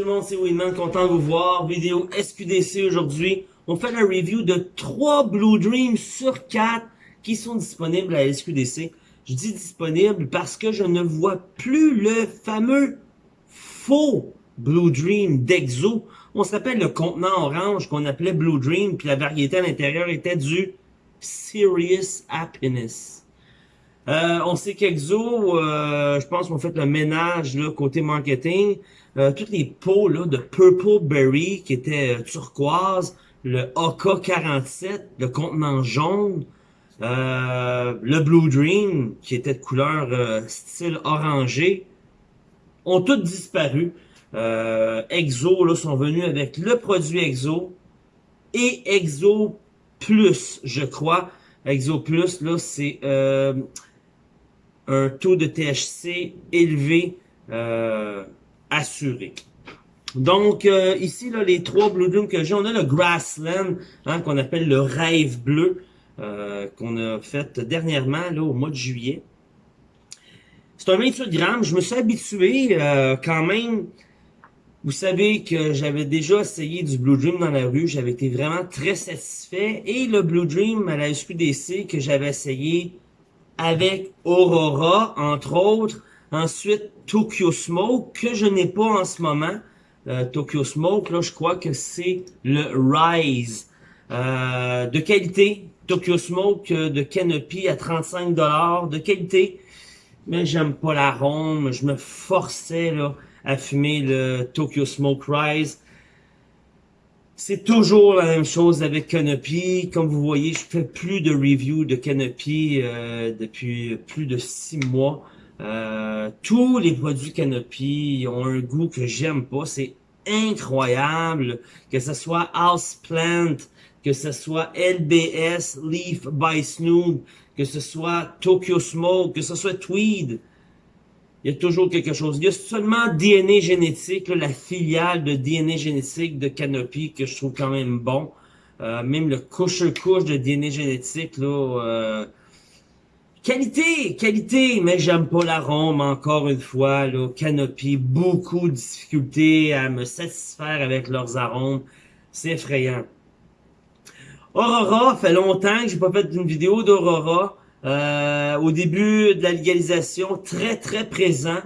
tout le monde, c'est Winman, content de vous voir. Vidéo SQDC aujourd'hui. On fait la review de 3 Blue Dream sur 4 qui sont disponibles à SQDC. Je dis disponible parce que je ne vois plus le fameux faux Blue Dream d'Exo. On s'appelle le contenant orange qu'on appelait Blue Dream, puis la variété à l'intérieur était du Serious Happiness. Euh, on sait qu'Exo, euh, je pense qu'on fait le ménage là, côté marketing. Euh, toutes les pots là, de Purple Berry qui étaient euh, turquoise, le AK-47, le contenant jaune, le Blue Dream qui était de couleur style orangé, ont toutes disparu. Exo là, sont venus avec le produit Exo et Exo Plus, je crois. Exo Plus, là, c'est un taux de THC élevé euh, assuré. Donc, euh, ici, là, les trois Blue Dream que j'ai, on a le Grassland, hein, qu'on appelle le rêve bleu, euh, qu'on a fait dernièrement, là, au mois de juillet. C'est un 28 grammes. Je me suis habitué quand même. Vous savez que j'avais déjà essayé du Blue Dream dans la rue. J'avais été vraiment très satisfait. Et le Blue Dream à la SQDC que j'avais essayé avec Aurora, entre autres. Ensuite, Tokyo Smoke, que je n'ai pas en ce moment. Euh, Tokyo Smoke, là, je crois que c'est le Rise. Euh, de qualité, Tokyo Smoke euh, de Canopy à 35$, de qualité. Mais j'aime pas l'arôme, je me forçais là, à fumer le Tokyo Smoke Rise. C'est toujours la même chose avec Canopy. Comme vous voyez, je fais plus de reviews de Canopy euh, depuis plus de six mois. Euh, tous les produits Canopy ont un goût que j'aime pas. C'est incroyable. Que ce soit Houseplant, que ce soit LBS, Leaf by Snoop, que ce soit Tokyo Smoke, que ce soit Tweed il y a toujours quelque chose. Il y a seulement DNA génétique, la filiale de DNA génétique de Canopy que je trouve quand même bon. Euh, même le couche-couche de DNA génétique, là, euh, qualité, qualité, mais j'aime pas l'arôme, encore une fois, là, Canopy, beaucoup de difficultés à me satisfaire avec leurs arômes, c'est effrayant. Aurora, fait longtemps que j'ai pas fait une vidéo d'Aurora, euh, au début de la légalisation, très très présent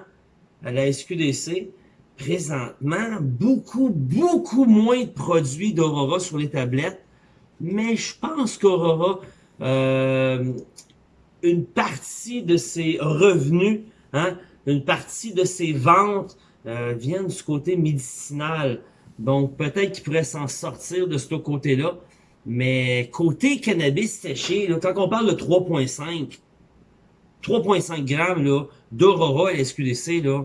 à la SQDC. Présentement, beaucoup, beaucoup moins de produits d'Aurora sur les tablettes. Mais je pense qu'Aurora, euh, une partie de ses revenus, hein, une partie de ses ventes euh, viennent du côté médicinal. Donc peut-être qu'il pourrait s'en sortir de ce côté-là. Mais côté cannabis séché, là, quand on parle de 3.5, 3.5 grammes là, d'Aurora et SQDC, là,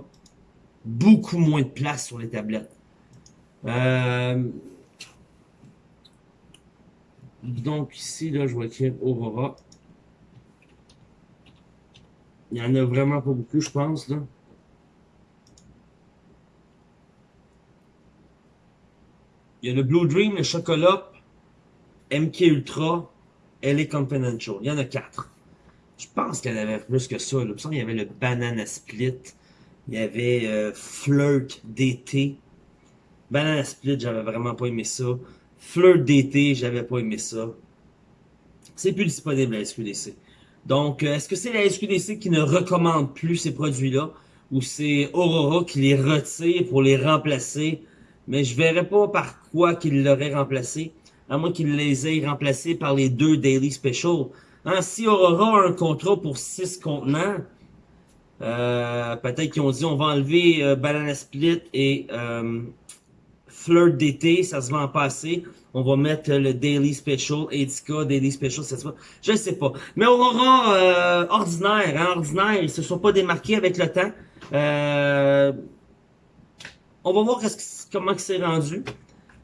beaucoup moins de place sur les tablettes. Euh, donc ici, là, je vois écrire Aurora. Il y en a vraiment pas beaucoup, je pense. Il y a le Blue Dream, le chocolat, MK Ultra, LA Confidential. Il y en a quatre. Je pense qu'il y en avait plus que ça. Il y avait le Banana Split. Il y avait euh, Flirt DT. Banana Split, j'avais vraiment pas aimé ça. Flirt DT, j'avais pas aimé ça. C'est plus disponible à SQDC. Donc, euh, est-ce que c'est la SQDC qui ne recommande plus ces produits-là? Ou c'est Aurora qui les retire pour les remplacer? Mais je verrais pas par quoi qu'ils l'auraient remplacé à moins qu'ils les aient remplacés par les deux Daily Special. Hein, si Aurora a un contrat pour six contenants, euh, peut-être qu'ils ont dit on va enlever euh, Banana Split et euh, Flirt d'été, ça se vend pas assez. On va mettre le Daily Special, Edica, Daily Special, ça se. Je sais pas. Mais Aurora, euh, ordinaire, hein, ordinaire, ils se sont pas démarqués avec le temps. Euh, on va voir comment c'est rendu.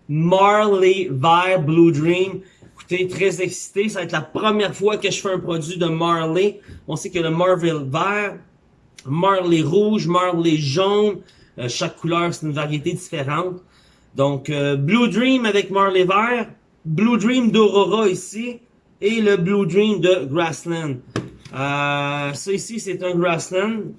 Marley Vert Blue Dream. Écoutez, très excité. Ça va être la première fois que je fais un produit de Marley. On sait que le Marley Vert, Marley Rouge, Marley Jaune, euh, chaque couleur, c'est une variété différente. Donc, euh, Blue Dream avec Marley Vert, Blue Dream d'Aurora ici, et le Blue Dream de Grassland. Euh, ça ici, c'est un Grassland.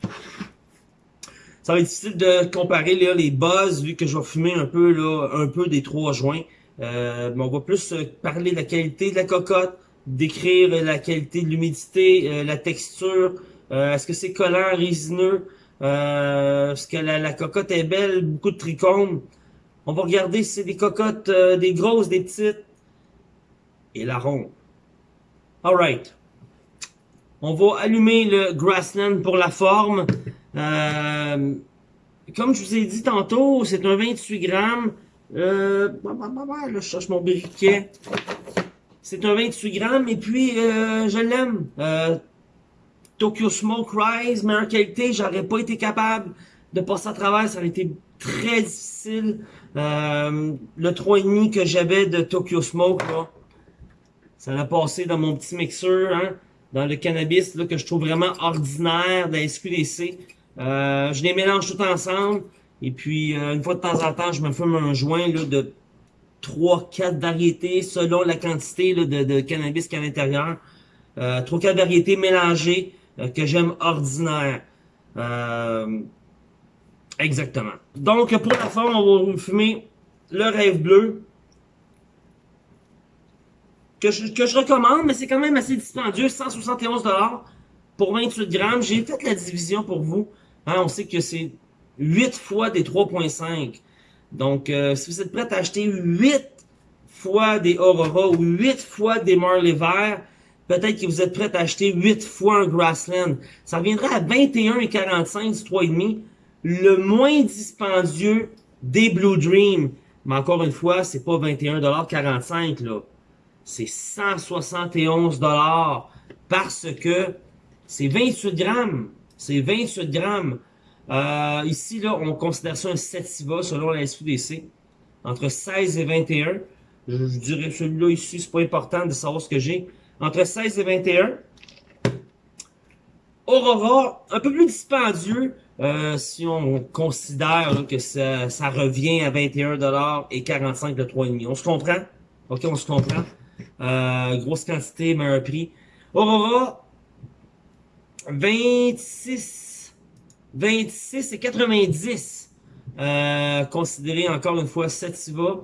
Ça va être difficile de comparer là, les buzz vu que je vais fumer un peu là, un peu des trois joints. Euh, mais on va plus euh, parler de la qualité de la cocotte, décrire la qualité de l'humidité, euh, la texture, est-ce que c'est collant, résineux, est-ce que la, cocotte est belle, beaucoup de trichomes. On va regarder si c'est des cocottes, des grosses, des petites, et la ronde. Alright. On va allumer le Grassland pour la forme. Euh, comme je vous ai dit tantôt, c'est un 28 grammes. Euh, là, je cherche mon briquet. C'est un 28 grammes et puis euh, je l'aime. Euh, Tokyo Smoke Rise, meilleure qualité, j'aurais pas été capable de passer à travers, ça aurait été très difficile. Euh, le 3,5 que j'avais de Tokyo Smoke, là, ça l'a passé dans mon petit mixeur, hein, dans le cannabis là, que je trouve vraiment ordinaire de la SQDC. Euh, je les mélange tout ensemble. Et puis, euh, une fois de temps en temps, je me fume un joint là, de 3-4 variétés selon la quantité là, de, cannabis qu'il y a à l'intérieur. Euh, 3-4 variétés mélangées euh, que j'aime ordinaire. Exactement. Donc, pour la forme, on va fumer le rêve bleu que je, que je recommande, mais c'est quand même assez dispendieux, 171 pour 28 grammes. J'ai fait la division pour vous. Hein, on sait que c'est 8 fois des 3.5. Donc, euh, si vous êtes prêt à acheter 8 fois des Aurora ou 8 fois des Marley Vert, peut-être que vous êtes prêt à acheter 8 fois un Grassland. Ça reviendra à 21,45 du 3,5. Le moins dispendieux des Blue Dream. Mais encore une fois, c'est pas 21,45$ là c'est 171 dollars parce que c'est 28 grammes. C'est 28 grammes. Euh, ici, là, on considère ça un sativa selon la SUDC. Entre 16 et 21. Je, dirais celui-là ici, c'est pas important de savoir ce que j'ai. Entre 16 et 21. Aurora, un peu plus dispendieux, euh, si on considère que ça, ça, revient à 21$ et 45 le 3,5. On se comprend? OK, on se comprend. Euh, grosse quantité, meilleur prix. Aurora, 26, 26 et 90. Euh, considéré encore une fois Sativa.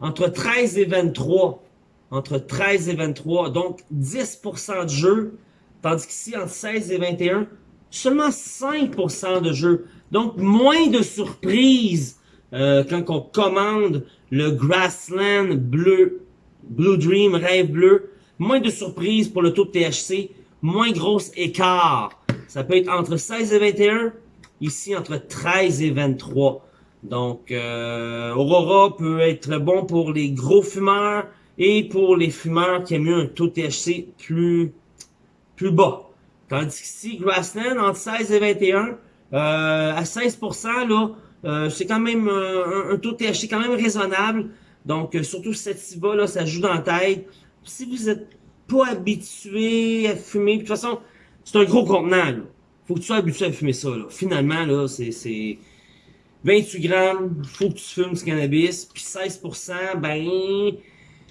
Entre 13 et 23. Entre 13 et 23. Donc 10% de jeu. Tandis qu'ici, entre 16 et 21, seulement 5% de jeu. Donc moins de surprises euh, quand on commande le Grassland bleu Blue Dream, Rêve Bleu, moins de surprises pour le taux de THC, moins gros écart. Ça peut être entre 16 et 21, ici entre 13 et 23. Donc, euh, Aurora peut être bon pour les gros fumeurs et pour les fumeurs qui aiment mieux un taux de THC plus, plus bas. Tandis qu'ici, Grassland, entre 16 et 21, euh, à 16%, là, euh, c'est quand même un, un, taux de THC quand même raisonnable. Donc, euh, surtout Sativa, là, ça joue dans la tête. Si vous êtes pas habitué à fumer, de toute façon, c'est un gros contenant, là. Faut que tu sois habitué à fumer ça, là. Finalement, là, c'est 28 grammes, faut que tu fumes ce cannabis, puis 16%, ben,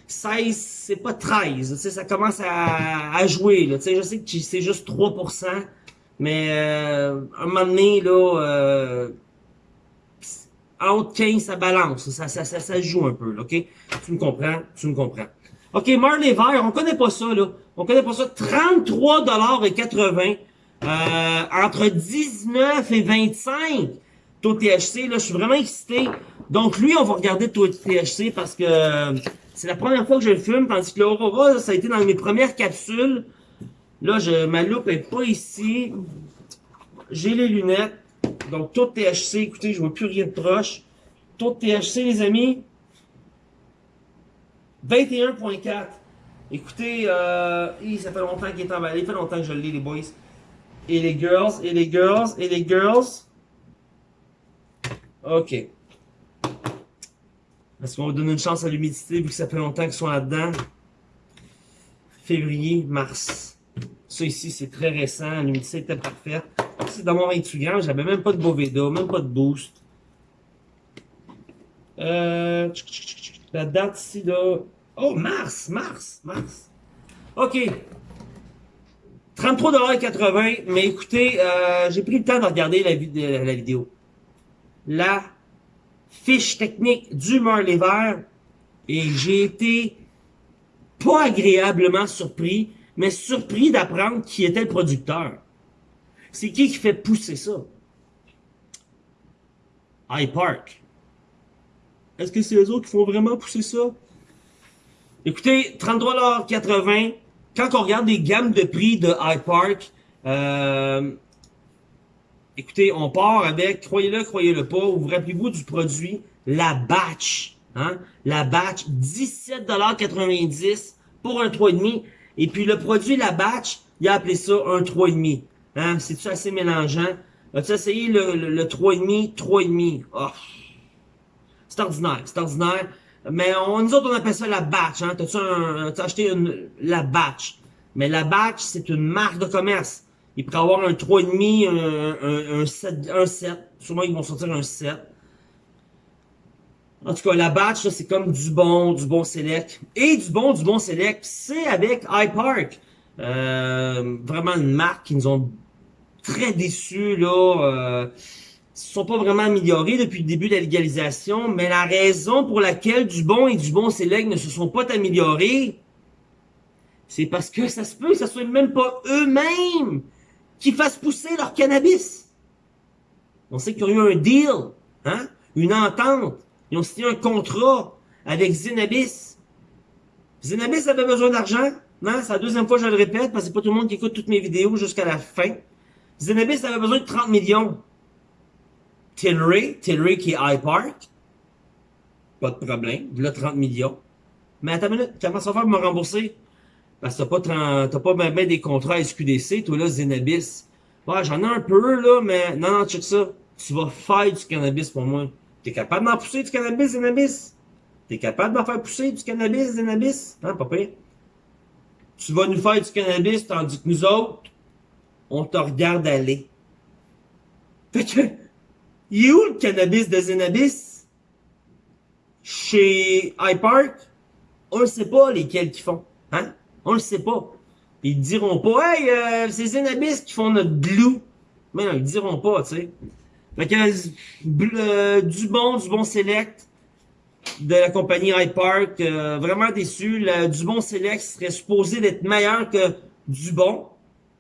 16, c'est pas 13, tu sais, ça commence à, à jouer, là. Tu sais, je sais que c'est juste 3%, mais euh, un moment donné, là, euh, entre 15, ça balance. Ça, ça, ça, ça joue un peu, OK? Tu me comprends? Tu me comprends. OK, Marley Vert, on connaît pas ça, là. On connaît pas ça. 33,80 euh, entre 19 et 25 taux THC. Là, je suis vraiment excité. Donc, lui, on va regarder taux THC parce que euh, c'est la première fois que je le fume, tandis que l'Aurora, ça a été dans mes premières capsules. Là, je, ma loupe est pas ici. J'ai les lunettes. Donc, taux THC, écoutez, je vois plus rien de proche. Taux de THC, les amis, 21.4. Écoutez, euh, ça fait longtemps qu'il est emballé, ça fait longtemps que je le lis, les boys. Et les girls, et les girls, et les girls. OK. Est-ce qu'on va donner une chance à l'humidité vu que ça fait longtemps qu'ils sont là-dedans? Février, mars. Ça ici, c'est très récent. L'humidité était parfaite c'est dans mon 28 grammes, j'avais même pas de Boveda, même pas de boost. Euh, la date ici, là. Oh, mars, mars, mars. OK. 33,80$, mais écoutez, euh, j'ai pris le temps de regarder la vidéo. La fiche technique du Marley Vert et j'ai été pas agréablement surpris, mais surpris d'apprendre qui était le producteur. C'est qui qui fait pousser ça? iPark. Est-ce que c'est eux autres qui font vraiment pousser ça? Écoutez, 33,80$. Quand on regarde les gammes de prix de iPark, euh, écoutez, on part avec, croyez-le, croyez-le pas, vous vous rappelez-vous du produit, la batch. Hein? La batch, 17,90$ pour un 3,5$. Et puis le produit, la batch, il a appelé ça un 3,5$. Hein? C'est-tu assez mélangeant? As-tu essayé le, le, le 3,5$? 3,5$. Oh. C'est ordinaire, c'est ordinaire. Mais on, nous autres, on appelle ça la batch. Hein? T'as-tu acheté une, la batch? Mais la batch, c'est une marque de commerce. Il pourrait avoir un 3,5, un, un, un, 7, un 7. Sûrement, ils vont sortir un 7. En tout cas, la batch, c'est comme du bon, du bon select. Et du bon, du bon select, c'est avec iPark. Euh, vraiment une marque qui nous ont très déçus, là. Euh, sont pas vraiment améliorés depuis le début de la légalisation, mais la raison pour laquelle du bon et du bon select ne se sont pas améliorés, c'est parce que ça se peut que ce soit même pas eux-mêmes qui fassent pousser leur cannabis. On sait qu'ils ont eu un deal, hein, une entente, ils ont signé un contrat avec Zenabis. Zenabis avait besoin d'argent, non, c'est la deuxième fois que je le répète, parce que c'est pas tout le monde qui écoute toutes mes vidéos jusqu'à la fin. Zenabis avait besoin de 30 millions. Tilray, Tilray qui est iPark, pas de problème, là 30 millions. Mais attends une minute, comment ça va faire pour me rembourser? Parce que t'as pas, pas même des contrats SQDC, toi là, Zenabis. Ouais, j'en ai un peu là, mais non, non, check ça. Tu vas faire du cannabis pour moi. T'es capable d'en pousser du cannabis, Zenabis? T'es capable d'en faire pousser du cannabis, Zenabis? Hein, papa? Tu vas nous faire du cannabis, tandis que nous autres, on te regarde aller. Fait que, il est où le cannabis de Zenabis? Chez iPark? On ne sait pas lesquels qui font. Hein? On le sait pas. Ils diront pas, hey, euh, c'est Zenabis qui font notre glue. Mais non, ils diront pas, tu sais. Fait que, euh, du bon, du bon select de la compagnie iPark. Euh, vraiment déçu. Le, du bon select serait supposé d'être meilleur que du bon.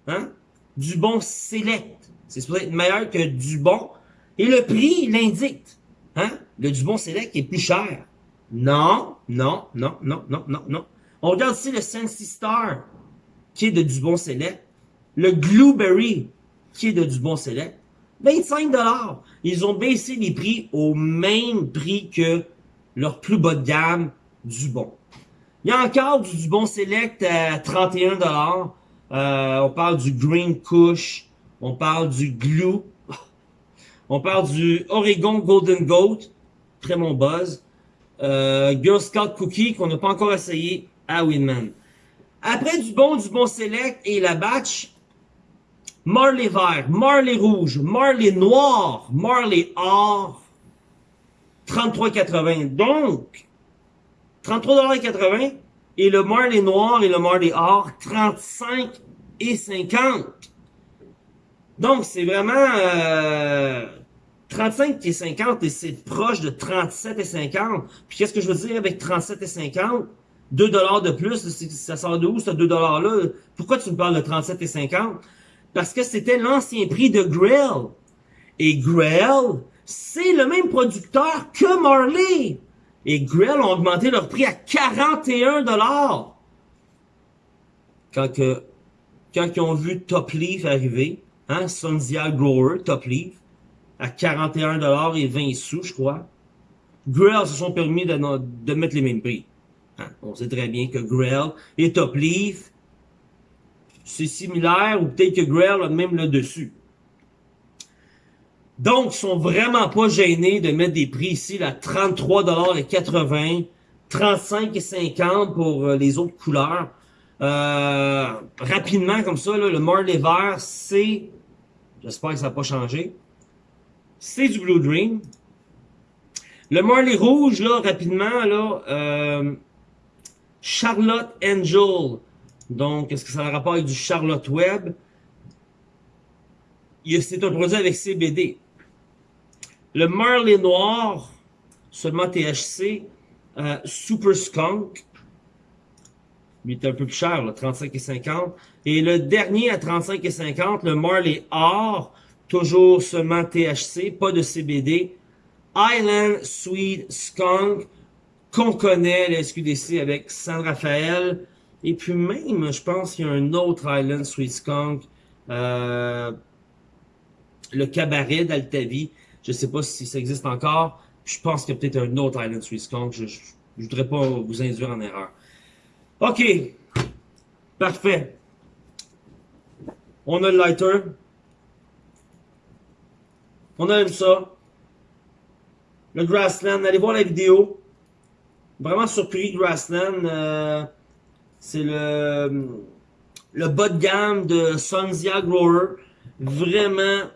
Hein? Du bon select. C'est supposé être meilleur que du bon. Et le prix l'indique. Hein? Le Dubon Select est plus cher. Non, non, non, non, non, non, non. On regarde ici le Sensi Star, qui est de Dubon Select. Le Blueberry, qui est de Dubon Select. 25 dollars. Ils ont baissé les prix au même prix que leur plus bas de gamme Dubon. Il y a encore du Dubon Select à 31 dollars. Euh, on parle du Green Kush. On parle du Glue. On parle du Oregon Golden Goat, très bon buzz. Euh, Girl Scout Cookie qu'on n'a pas encore essayé à Winman. Après du bon, du bon select et la batch, Marley vert, Marley rouge, Marley noir, Marley or, 33,80. Donc, 33,80 et le Marley noir et le Marley or, 35 et 50. Donc, c'est vraiment euh, 35 et 50 et c'est proche de 37 et 50. Puis qu'est-ce que je veux dire avec 37 et 50? 2 dollars de plus, ça sort de où ce 2 dollars-là? Pourquoi tu me parles de 37 et 50? Parce que c'était l'ancien prix de Grill. Et Grill, c'est le même producteur que Marley. Et Grill ont augmenté leur prix à 41 dollars. Quand que, quand ils ont vu Top Leaf arriver, hein, Sunzia Grower, Top Leaf, à 41$ et 20 sous, je crois. Grail se sont permis de, de mettre les mêmes prix. Hein, on sait très bien que Grail et Top Leaf, c'est similaire, ou peut-être que Grail a même le dessus. Donc, ils sont vraiment pas gênés de mettre des prix ici, là, 33,80$, 35,50$ pour euh, les autres couleurs. Euh, rapidement, comme ça, le Marley vert, c'est, j'espère que ça n'a pas changé, c'est du Blue Dream. Le Marley rouge, là, rapidement, là, euh, Charlotte Angel. Donc, est-ce que ça a rapport avec du Charlotte Web? C'est un produit avec CBD. Le Marley Noir, seulement THC. Euh, Super Skunk, il est un peu plus cher, là, 35,50. Et le dernier à 35,50, le Marley Or, toujours seulement THC, pas de CBD. Island Sweet Skunk, qu'on connaît, le SQDC avec San Rafael. Et puis même, je pense qu'il y a un autre Island Sweet Skunk, euh, le Cabaret d'Altavi. Je sais pas si ça existe encore. Je pense qu'il y a peut-être un autre Island Sweet Skunk. Je, ne voudrais pas vous induire en erreur. OK. Parfait. On a le lighter. On aime ça. Le Grassland. Allez voir la vidéo. Vraiment surpris, Grassland. Euh, c'est le, le bas de gamme de Sunzia Grower. Vraiment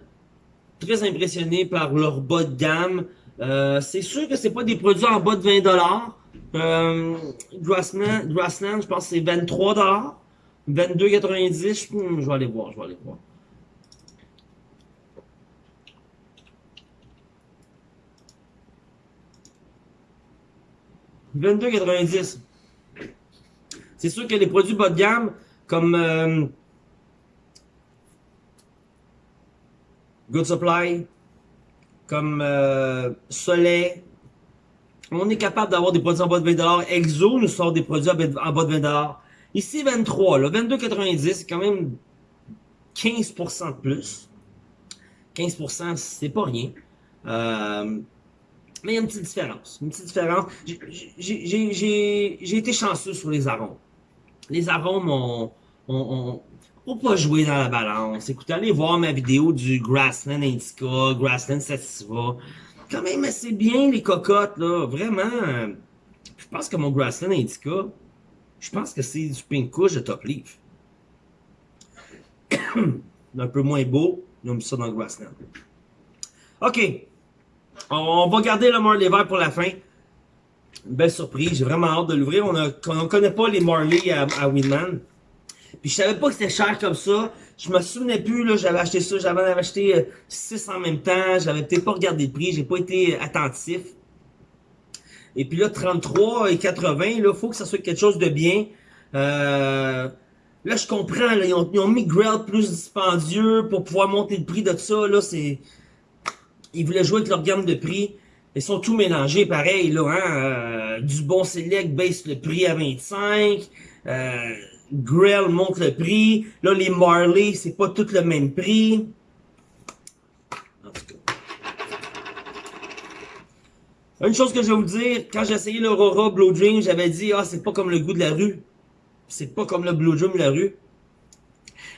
très impressionné par leur bas de gamme. Euh, c'est sûr que c'est pas des produits en bas de 20$. Euh, Grassland, Grassland, je pense que c'est 23$. 22,90$. Hmm, je vais aller voir, je vais aller voir. « 22,90$. C'est sûr que les produits bas de gamme, comme euh, Good Supply, comme euh, Soleil. On est capable d'avoir des produits en bas de 20$. Exo nous sort des produits en bas de 20$. Ici, 23, là, 22,90$, c'est quand même 15% de plus. 15%, c'est pas rien. Euh, mais il y a une petite différence. Une petite différence. J'ai été chanceux sur les arômes. Les arômes ont, ont, faut pas jouer dans la balance. Écoutez, allez voir ma vidéo du Grassland Indica, Grassland Sativa. Quand même assez bien les cocottes, là. Vraiment. Je pense que mon Grassland Indica, je pense que c'est du Pink Kush de Top Leaf. un peu moins beau, mis ça dans le Grassland. OK. On va garder le Marley vert pour la fin. belle surprise, j'ai vraiment hâte de l'ouvrir. On ne connaît pas les Marley à, à Winman. Puis je savais pas que c'était cher comme ça. Je me souvenais plus, là, j'avais acheté ça, j'avais acheté 6 euh, en même temps, j'avais peut-être pas regardé le prix, j'ai pas été euh, attentif. Et puis là, 33 et 80, là, faut que ça soit quelque chose de bien. Euh, là, je comprends, là, ils, ont, mis Grail plus dispendieux pour pouvoir monter le prix de ça, là, c'est... Ils voulaient jouer avec leur gamme de prix. Ils sont tout mélangés, pareil, là, hein. du bon select baisse le prix à 25. Euh, Grill monte le prix. Là, les Marley, c'est pas tout le même prix. Une chose que je vais vous dire, quand j'ai essayé l'Aurora Blue Dream, j'avais dit, ah, c'est pas comme le goût de la rue. C'est pas comme le Blue Dream de la rue.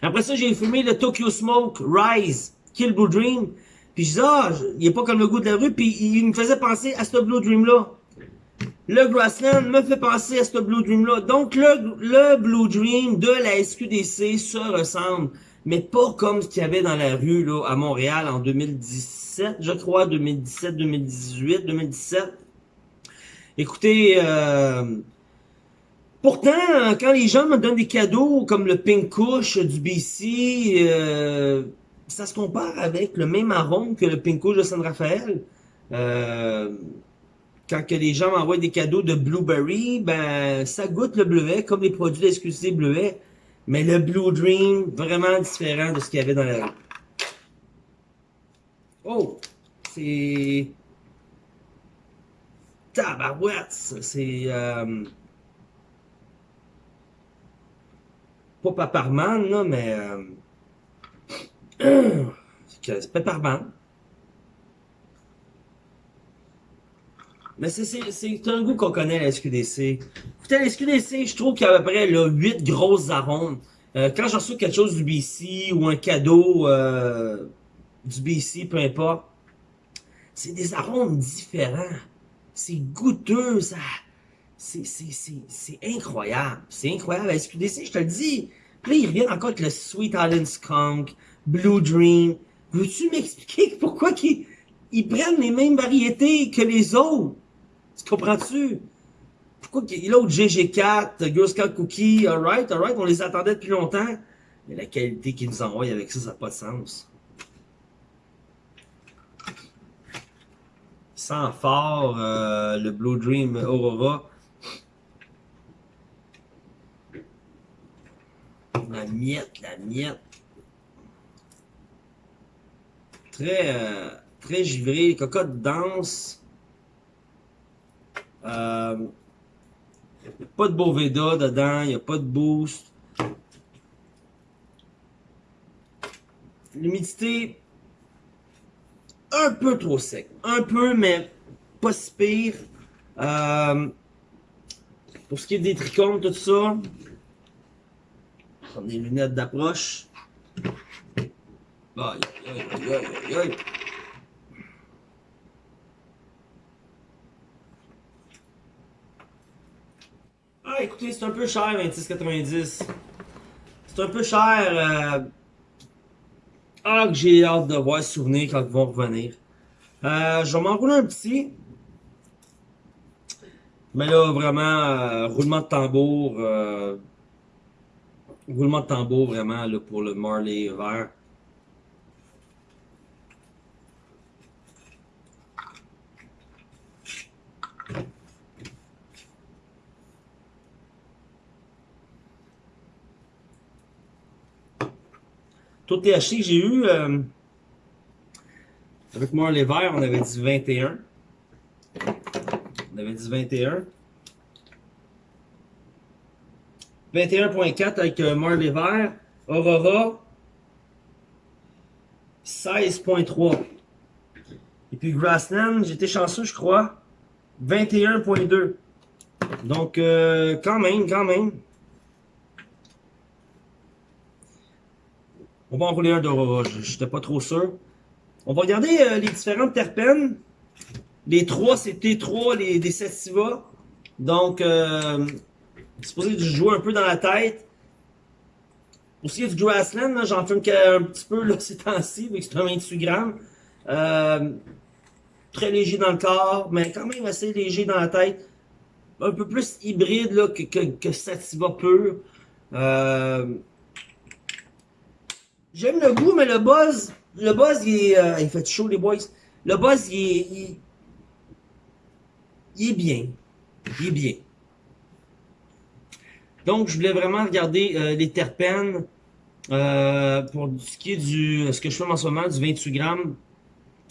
Après ça, j'ai fumé le Tokyo Smoke Rise Kill Blue Dream. Puis je dis, ah, il est pas comme le goût de la rue. Puis il me faisait penser à ce Blue Dream-là le Grassland me fait penser à ce Blue Dream-là. Donc, le, le Blue Dream de la SQDC se ressemble, mais pas comme ce qu'il y avait dans la rue là, à Montréal en 2017, je crois, 2017, 2018, 2017. Écoutez, euh, pourtant, quand les gens me donnent des cadeaux comme le Pink Kush du BC, euh, ça se compare avec le même arôme que le Pink Kush de San Rafael. Euh, quand que les gens m'envoient des cadeaux de Blueberry, ben ça goûte le bleuet, comme les produits d'exclusivité bleuet. Mais le Blue Dream, vraiment différent de ce qu'il y avait dans la... Oh! C'est... Tabarouette! C'est... Euh... Pas Paparman, là, mais... Euh... C'est Pepperman. Mais c'est un goût qu'on connaît la SQDC. Écoutez, la SQDC, je trouve qu'il y a à peu près là, 8 grosses arômes. Euh, quand j'en reçois quelque chose du BC ou un cadeau euh, du BC, peu importe, c'est des arômes différents. C'est goûteux, ça. C'est incroyable. C'est incroyable. La SQDC, je te le dis. Puis là, ils reviennent encore avec le Sweet Island Skunk, Blue Dream. Veux-tu m'expliquer pourquoi ils, ils prennent les mêmes variétés que les autres? Tu comprends-tu? Pourquoi l'autre GG4, Girl Scout Cookie, alright, alright, on les attendait depuis longtemps. Mais la qualité qu'ils nous envoient avec ça, ça n'a pas de sens. Sans fort, euh, le Blue Dream Aurora. La miette, la miette. Très, euh, très givré, cocotte dense. Euh, y a pas de Boveda dedans, il n'y a pas de boost. L'humidité, un peu trop sec. Un peu, mais pas si pire. Euh, pour ce qui est des trichomes, tout ça, prendre des lunettes d'approche. Ah, écoutez, c'est un peu cher, 26,90. C'est un peu cher. Euh... Ah, que j'ai hâte de voir souvenir quand ils vont revenir. Euh, je vais m'enrouler un petit. Mais là, vraiment, euh, roulement de tambour. Euh, roulement de tambour, vraiment, là, pour le Marley vert. Tout THC que j'ai eu, euh, avec moi les verts, on avait dit 21. On avait dit 21. 21.4 avec euh, Marley Vert. Aurora, 16.3. Et puis Grassland, j'étais chanceux, je crois, 21.2. Donc, euh, quand même, quand même. On va enrouler un d'Aurora, j'étais pas trop sûr. On va regarder euh, les différentes terpènes. Les trois, c'est T3, les, des sativa. Donc, euh, supposé jouer un peu dans la tête. Aussi, du grassland, j'en fume un petit peu là, ces temps-ci, vu c'est un 28 grammes. Euh, très léger dans le corps, mais quand même assez léger dans la tête. Un peu plus hybride là, que, que, que sativa pur. Euh, J'aime le goût, mais le buzz, le buzz, il, euh, fait chaud, les boys. Le buzz, il est, bien. Il est bien. Donc, je voulais vraiment regarder euh, les terpènes euh, pour ce qui est du, ce que je fais en ce moment, du 28 grammes.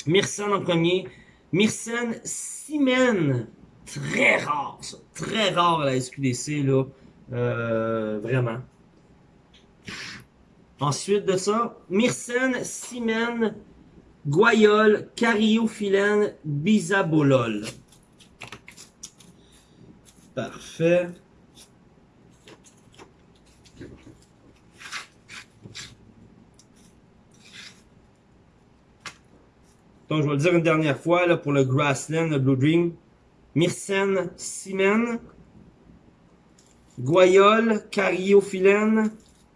Myrcène en premier. Myrcène Simène. Très rare, ça. Très rare à la SQDC, là. Vraiment. Ensuite de ça, myrcène, simène, guayole, cariophyllène, bisabolol. Parfait. Donc, je vais le dire une dernière fois là, pour le Grassland, le Blue Dream. Myrcène, simène, guayole, cariophyllène,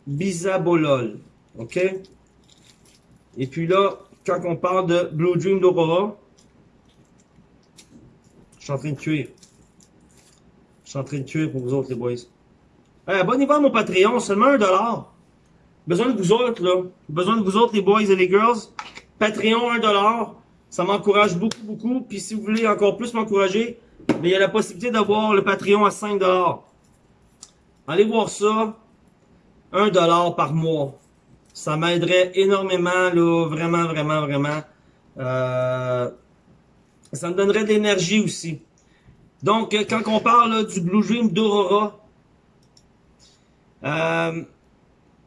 bisabolol. OK? Et puis là, quand on parle de Blue Dream d'Aurora, je suis en train de cuire. Je suis en train de cuire pour vous autres, les boys. Hey, Abonnez-vous à mon Patreon, seulement un dollar. Besoin de vous autres, là. Besoin de vous autres, les boys et les girls. Patreon, un dollar. Ça m'encourage beaucoup, beaucoup. Puis si vous voulez encore plus m'encourager, il y a la possibilité d'avoir le Patreon à 5 dollars. Allez voir ça. 1 dollar par mois. Ça m'aiderait énormément, là, vraiment, vraiment, vraiment. Euh, ça me donnerait de l'énergie aussi. Donc, quand on parle du Blue Dream d'Aurora, euh,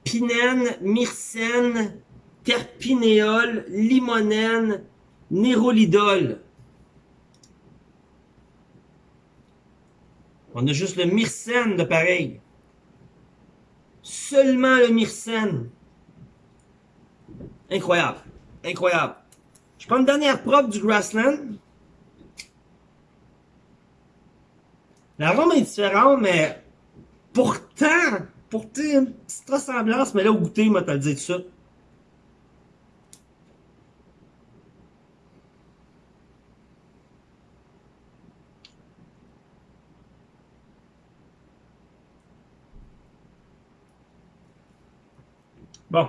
pinène, myrcène, terpinéol, limonène, nérolidol. On a juste le myrcène de pareil seulement le myrcène. Incroyable. Incroyable. Je prends une dernière preuve du grassland. L'arôme est différent, mais pourtant, pourtant, une petite ressemblance, mais là, au goûter, moi, t'as le dit tout ça. Bon.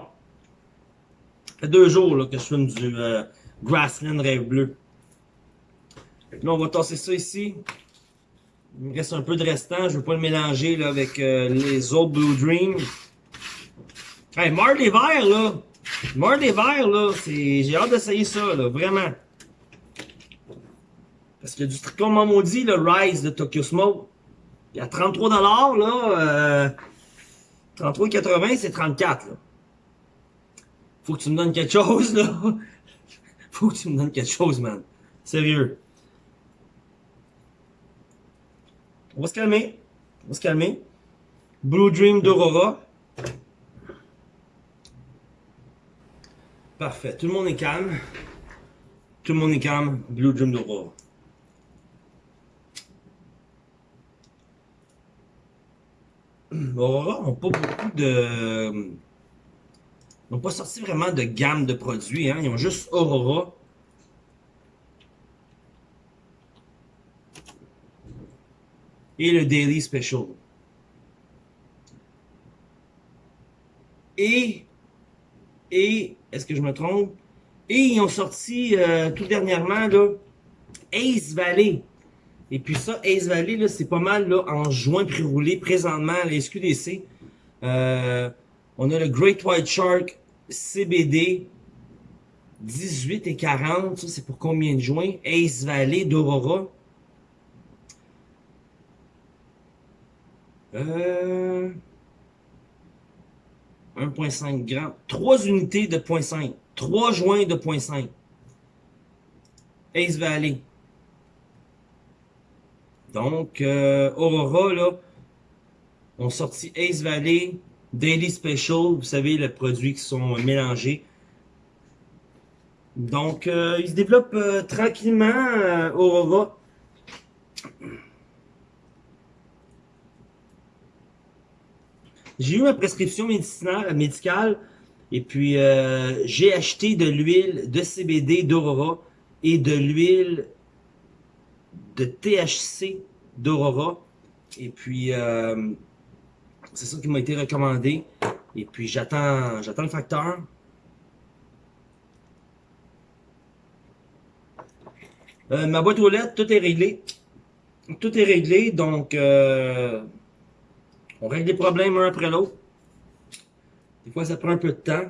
Ça fait deux jours là, que je fume du euh, Grassland Rêve Bleu. Là, on va tasser ça ici. Il me reste un peu de restant. Je veux pas le mélanger là, avec euh, les autres Blue Dream. Hey, mort des verres, là! Mort des verres, là! J'ai hâte d'essayer ça, là, vraiment. Parce a du truc comme maudit, le Rise de Tokyo Smoke. Il y a 33$, là. Euh, 33,80, c'est 34, là. Faut que tu me donnes quelque chose, là. Faut que tu me donnes quelque chose, man. Sérieux. On va se calmer. On va se calmer. Blue Dream d'Aurora. Parfait. Tout le monde est calme. Tout le monde est calme. Blue Dream d'Aurora. Aurora n'ont pas beaucoup de... Ils n'ont pas sorti vraiment de gamme de produits. Hein. Ils ont juste Aurora. et le Daily Special. Et, et, est-ce que je me trompe? Et ils ont sorti euh, tout dernièrement là, Ace Valley. Et puis ça, Ace Valley, c'est pas mal là, en juin pré-roulé présentement à la SQDC. Euh, on a le Great White Shark CBD 18 et 40. Ça, c'est pour combien de juin? Ace Valley d'Aurora. Euh, 1.5 grammes. 3 unités de 0.5. 3 joints de 0.5. Ace Valley. Donc, euh, Aurora, là, ont sorti Ace Valley, Daily Special, vous savez, les produits qui sont mélangés. Donc, euh, ils se développent euh, tranquillement, euh, Aurora. J'ai eu ma prescription médicale et puis euh, j'ai acheté de l'huile de CBD d'Aurora et de l'huile de THC d'Aurora. Et puis euh, c'est ça qui m'a été recommandé. Et puis j'attends j'attends le facteur. Euh, ma boîte aux lettres, tout est réglé. Tout est réglé, donc euh, on règle des problèmes un après l'autre. Des fois, ça prend un peu de temps.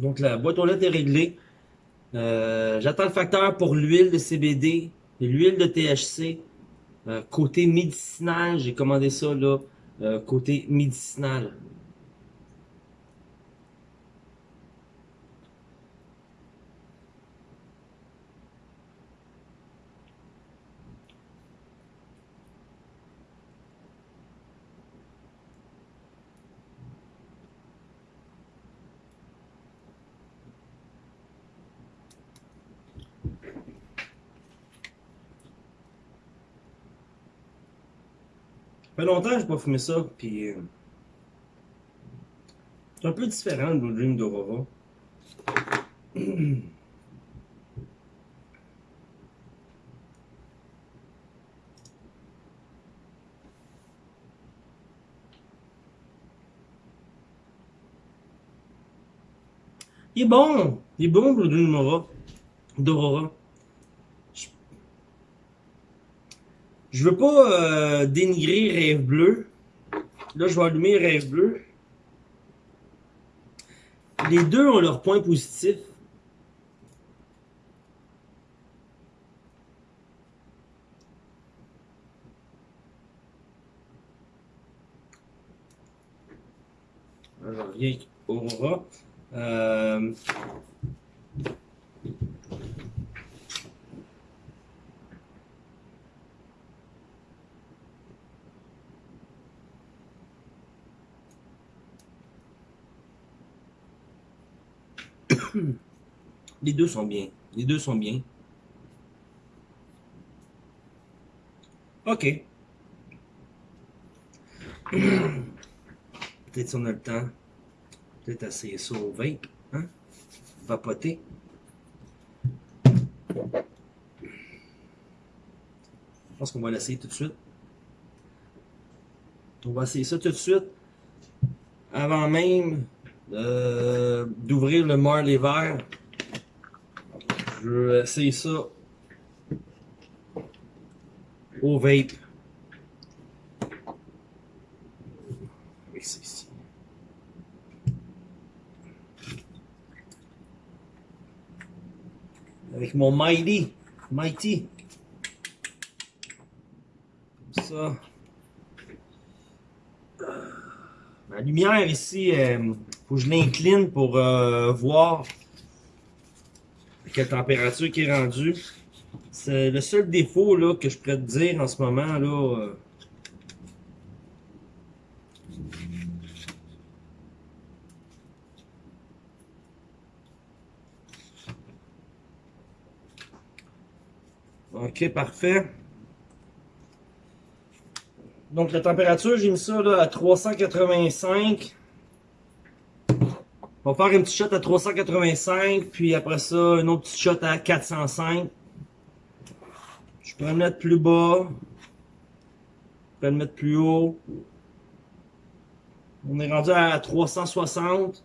Donc, la boîte aux lettres est réglée. Euh, J'attends le facteur pour l'huile de CBD, l'huile de THC. Côté médicinal, j'ai commandé ça là, euh, côté médicinal. Fait longtemps que j'ai pas fumé ça, puis... euh, C'est un peu différent de Blue Dream d'Aurora. Il est bon! Il est bon, Blue Dream d'Aurora. d'Aurora. Je- Je veux pas euh, dénigrer Rêve Bleu. Là, je vais allumer Rêve Bleu. Les deux ont leurs points positifs. Je reviens Aurora. Euh, Les deux sont bien. Les deux sont bien. Ok. Peut-être si on a le temps. Peut-être au vape. Hein? Vapoter. Je pense qu'on va l'essayer tout de suite. On va essayer ça tout de suite. Avant même euh, d'ouvrir le Marley vert. Je vais essayer ça au vape. Avec ça ici. Avec mon Mighty. Mighty. Comme ça. La lumière ici, euh, faut que je l'incline pour euh, voir quelle température qui est rendue. C'est le seul défaut là, que je pourrais te dire en ce moment. là. euh, Ok, parfait. Donc la température, j'ai mis ça là, à 385. On va faire une petite shot à 385, puis après ça, une autre petite shot à 405. Je peux le mettre plus bas. Je peux le mettre plus haut. On est rendu à 360.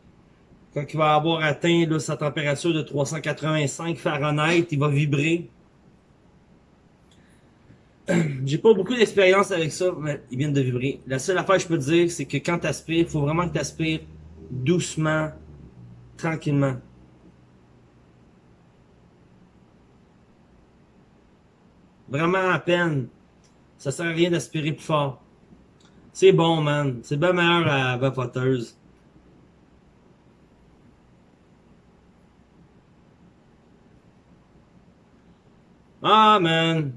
Quand il va avoir atteint là, sa température de 385 Fahrenheit, il va vibrer. J'ai pas beaucoup d'expérience avec ça, mais ils viennent de vibrer. La seule affaire que je peux te dire, c'est que quand tu aspires, il faut vraiment que tu aspires doucement, tranquillement. Vraiment à peine. Ça sert à rien d'aspirer plus fort. C'est bon, man. C'est bien meilleur à vapoteuse. Ah, man.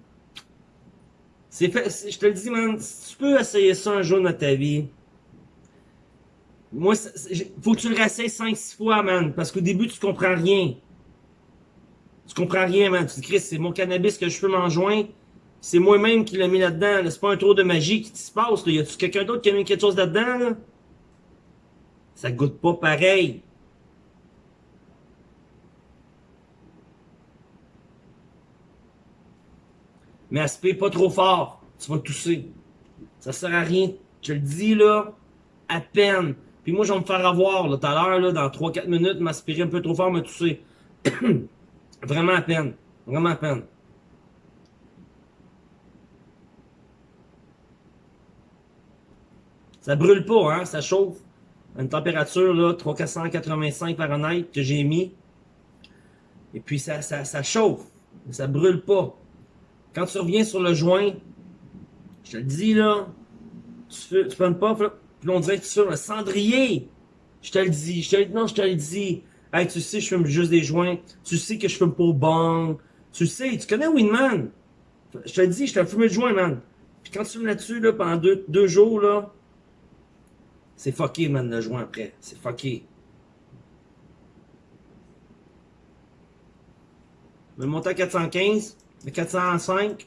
Je te le dis, man, si tu peux essayer ça un jour dans ta vie, moi, faut que tu le réessayes 5-6 fois, man, parce qu'au début, tu comprends rien. Tu comprends rien, man. Tu te dis, Chris, c'est mon cannabis que je fume en joint. C'est moi-même qui l'ai mis là-dedans. là. C'est pas un tour de magie qui se passe. Là. Y a-tu quelqu'un d'autre qui a mis quelque chose là-dedans? Là? Ça goûte pas pareil. Mais aspire pas trop fort. Tu vas tousser. Ça sert à rien. Je le dis, là, à peine. Puis moi, je vais me faire avoir, là, tout à l'heure, là, dans 3-4 minutes, m'aspirer un peu trop fort, me tousser. Vraiment à peine. Vraiment à peine. Ça brûle pas, hein, ça chauffe. À une température, là, 3485 Fahrenheit que j'ai mis. Et puis ça, ça, chauffe. Mais ça brûle pas. Quand tu reviens sur le joint, je te le dis, là, tu fais, tu prends pas, puis là, on dirait que fumes un cendrier. Je te le dis, je te le, non, je te le dis. Hey, tu sais, je fume juste des joints. Tu sais que je fume pas au bang. Tu sais, tu connais Winman? Je te le dis, je t'ai fumé le joint, man. Puis quand tu fumes là-dessus, là, pendant deux, jours, là, c'est fucké, man, le joint après. C'est fucké. Je vais monter à 415, à 405.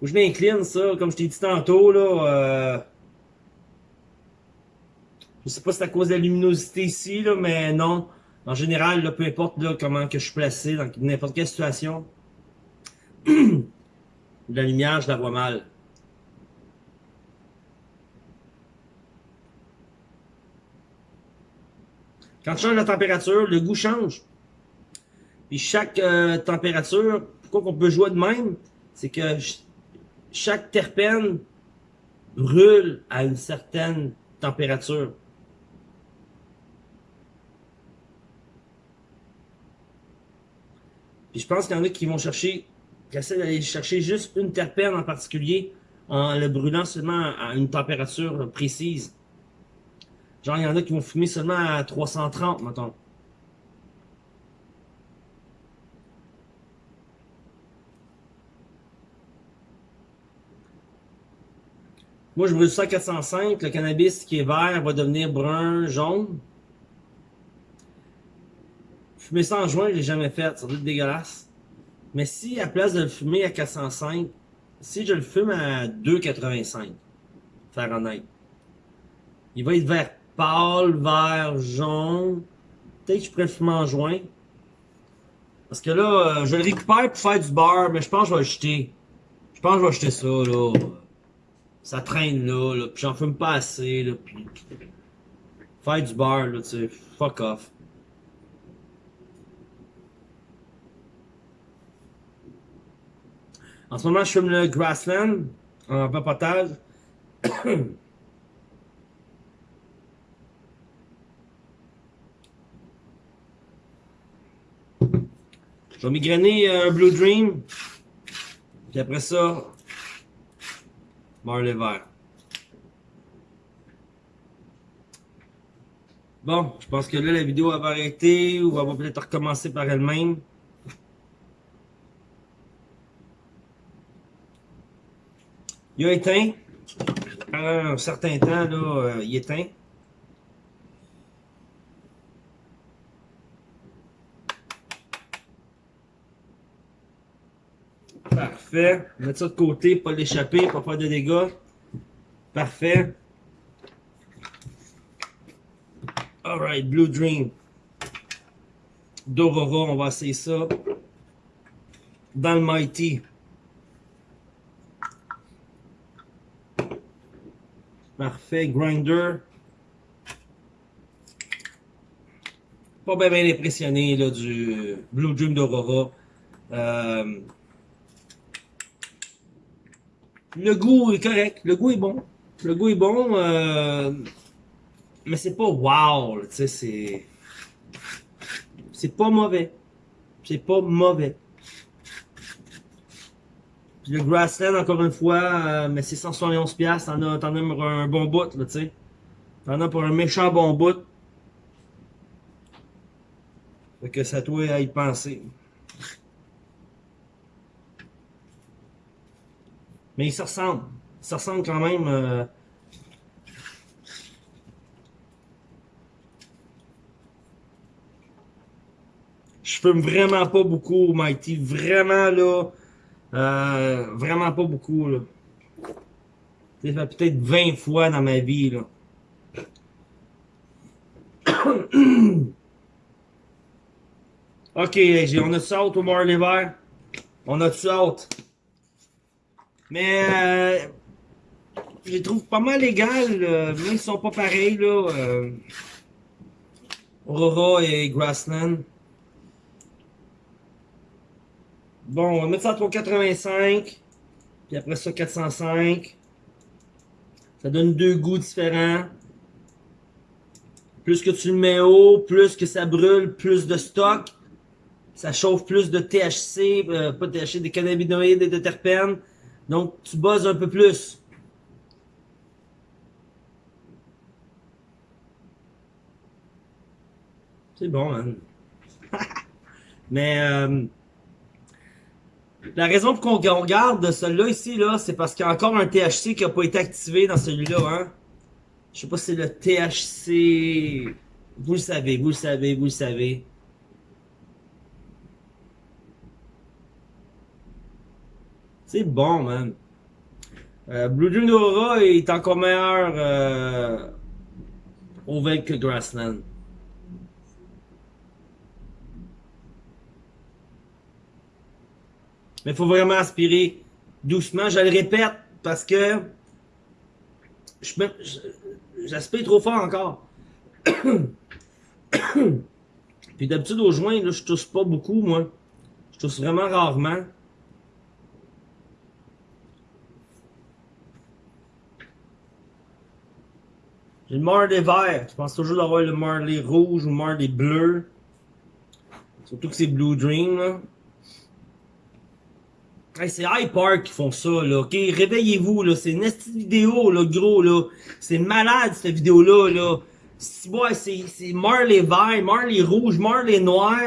Que je m'incline, ça, comme je t'ai dit tantôt, là. Euh... Je sais pas si c'est à cause de la luminosité ici, là, mais non. En général, là, peu importe là, comment que je suis placé, dans n'importe quelle situation, la lumière, je la vois mal. Quand tu changes la température, le goût change. Puis chaque euh, température, pourquoi qu'on peut jouer de même, c'est que chaque terpène brûle à une certaine température. Puis je pense qu'il y en a qui vont chercher, qui essaient d'aller chercher juste une terpène en particulier en le brûlant seulement à une température précise. Genre, il y en a qui vont fumer seulement à 330, mettons. Moi, je brûle ça à 405. Le cannabis qui est vert va devenir brun, jaune. Fumer ça en joint, je l'ai jamais fait. Ça doit être dégueulasse. Mais si, à place de le fumer à 405, si je le fume à 2,85 Fahrenheit, il va être vert pâle, vert, jaune. Peut-être que je pourrais le fumer en joint. Parce que là, euh, je le récupère pour faire du beurre, mais je pense que je vais le jeter. Je pense que je vais jeter ça, là. Ça traîne là, là puis j'en fume pas assez, là, puis... Faire du beurre, là, tu sais, fuck off. En ce moment, je fume le Grassland en papotage. Je vais migrainer un Blue Dream. Puis après ça, Bon, je pense que là, la vidéo va arrêter ou va peut-être recommencer par elle-même. Il a éteint. un certain temps, là, euh, il éteint. Parfait. Mettre ça de côté, pas l'échapper, pas faire de dégâts. Parfait. Alright, Blue Dream. D'Aurora, on va essayer ça. Dans Mighty. Parfait, Grinder. Pas bien, bien impressionné là, du Blue Dream d'Aurora. Euh, le goût est correct, le goût est bon. Le goût est bon, euh, mais c'est pas wow, tu sais, c'est... C'est pas mauvais. C'est pas mauvais. Puis le Grassland, encore une fois, euh, mais c'est 171$, t'en as, t'en as un bon bout, tu sais. T'en as pour un méchant bon bout. Fait que ça doit à y penser. Mais ils se ressemblent. Ils se ressemblent quand même. Euh... Je fume vraiment pas beaucoup, Mighty. Vraiment, là. Euh, vraiment pas beaucoup, là. Ça fait peut-être 20 fois dans ma vie, là. ok, on a-tu hâte au Marley vert? On a-tu hâte? Mais euh, je les trouve pas mal égales, euh, même s'ils sont pas pareils, là. Euh, Aurora et Grassland. Bon, on va mettre ça à 385. Puis après ça, 405. Ça donne deux goûts différents. Plus que tu le mets haut, plus que ça brûle, plus de stock. Ça chauffe plus de THC, euh, pas de THC, des cannabinoïdes et de terpènes. Donc, tu buzzes un peu plus. C'est bon, man. Mais euh, la raison pour qu'on garde celui-là ici, là, c'est parce qu'il y a encore un THC qui n'a pas été activé dans celui-là. Hein? Je sais pas si c'est le THC... Vous le savez, vous le savez, vous le savez. C'est bon, man. Euh, Blue Dream Aura est encore meilleur euh, au vague que Grassland. Mais il faut vraiment aspirer doucement. Je le répète parce que j'aspire trop fort encore. Puis d'habitude au joint, là, je tousse pas beaucoup, moi. Je tousse vraiment rarement. J'ai le Marley vert. Je pense toujours d'avoir le Marley rouge ou le Marley bleu. Surtout que c'est Blue Dream, là. Hey, c'est High Park qui font ça, là, ok? Réveillez-vous, là. C'est une vidéo, là, gros, là. C'est malade, cette vidéo-là, là. Ouais, c'est Marley vert, Marley rouge, Marley noir.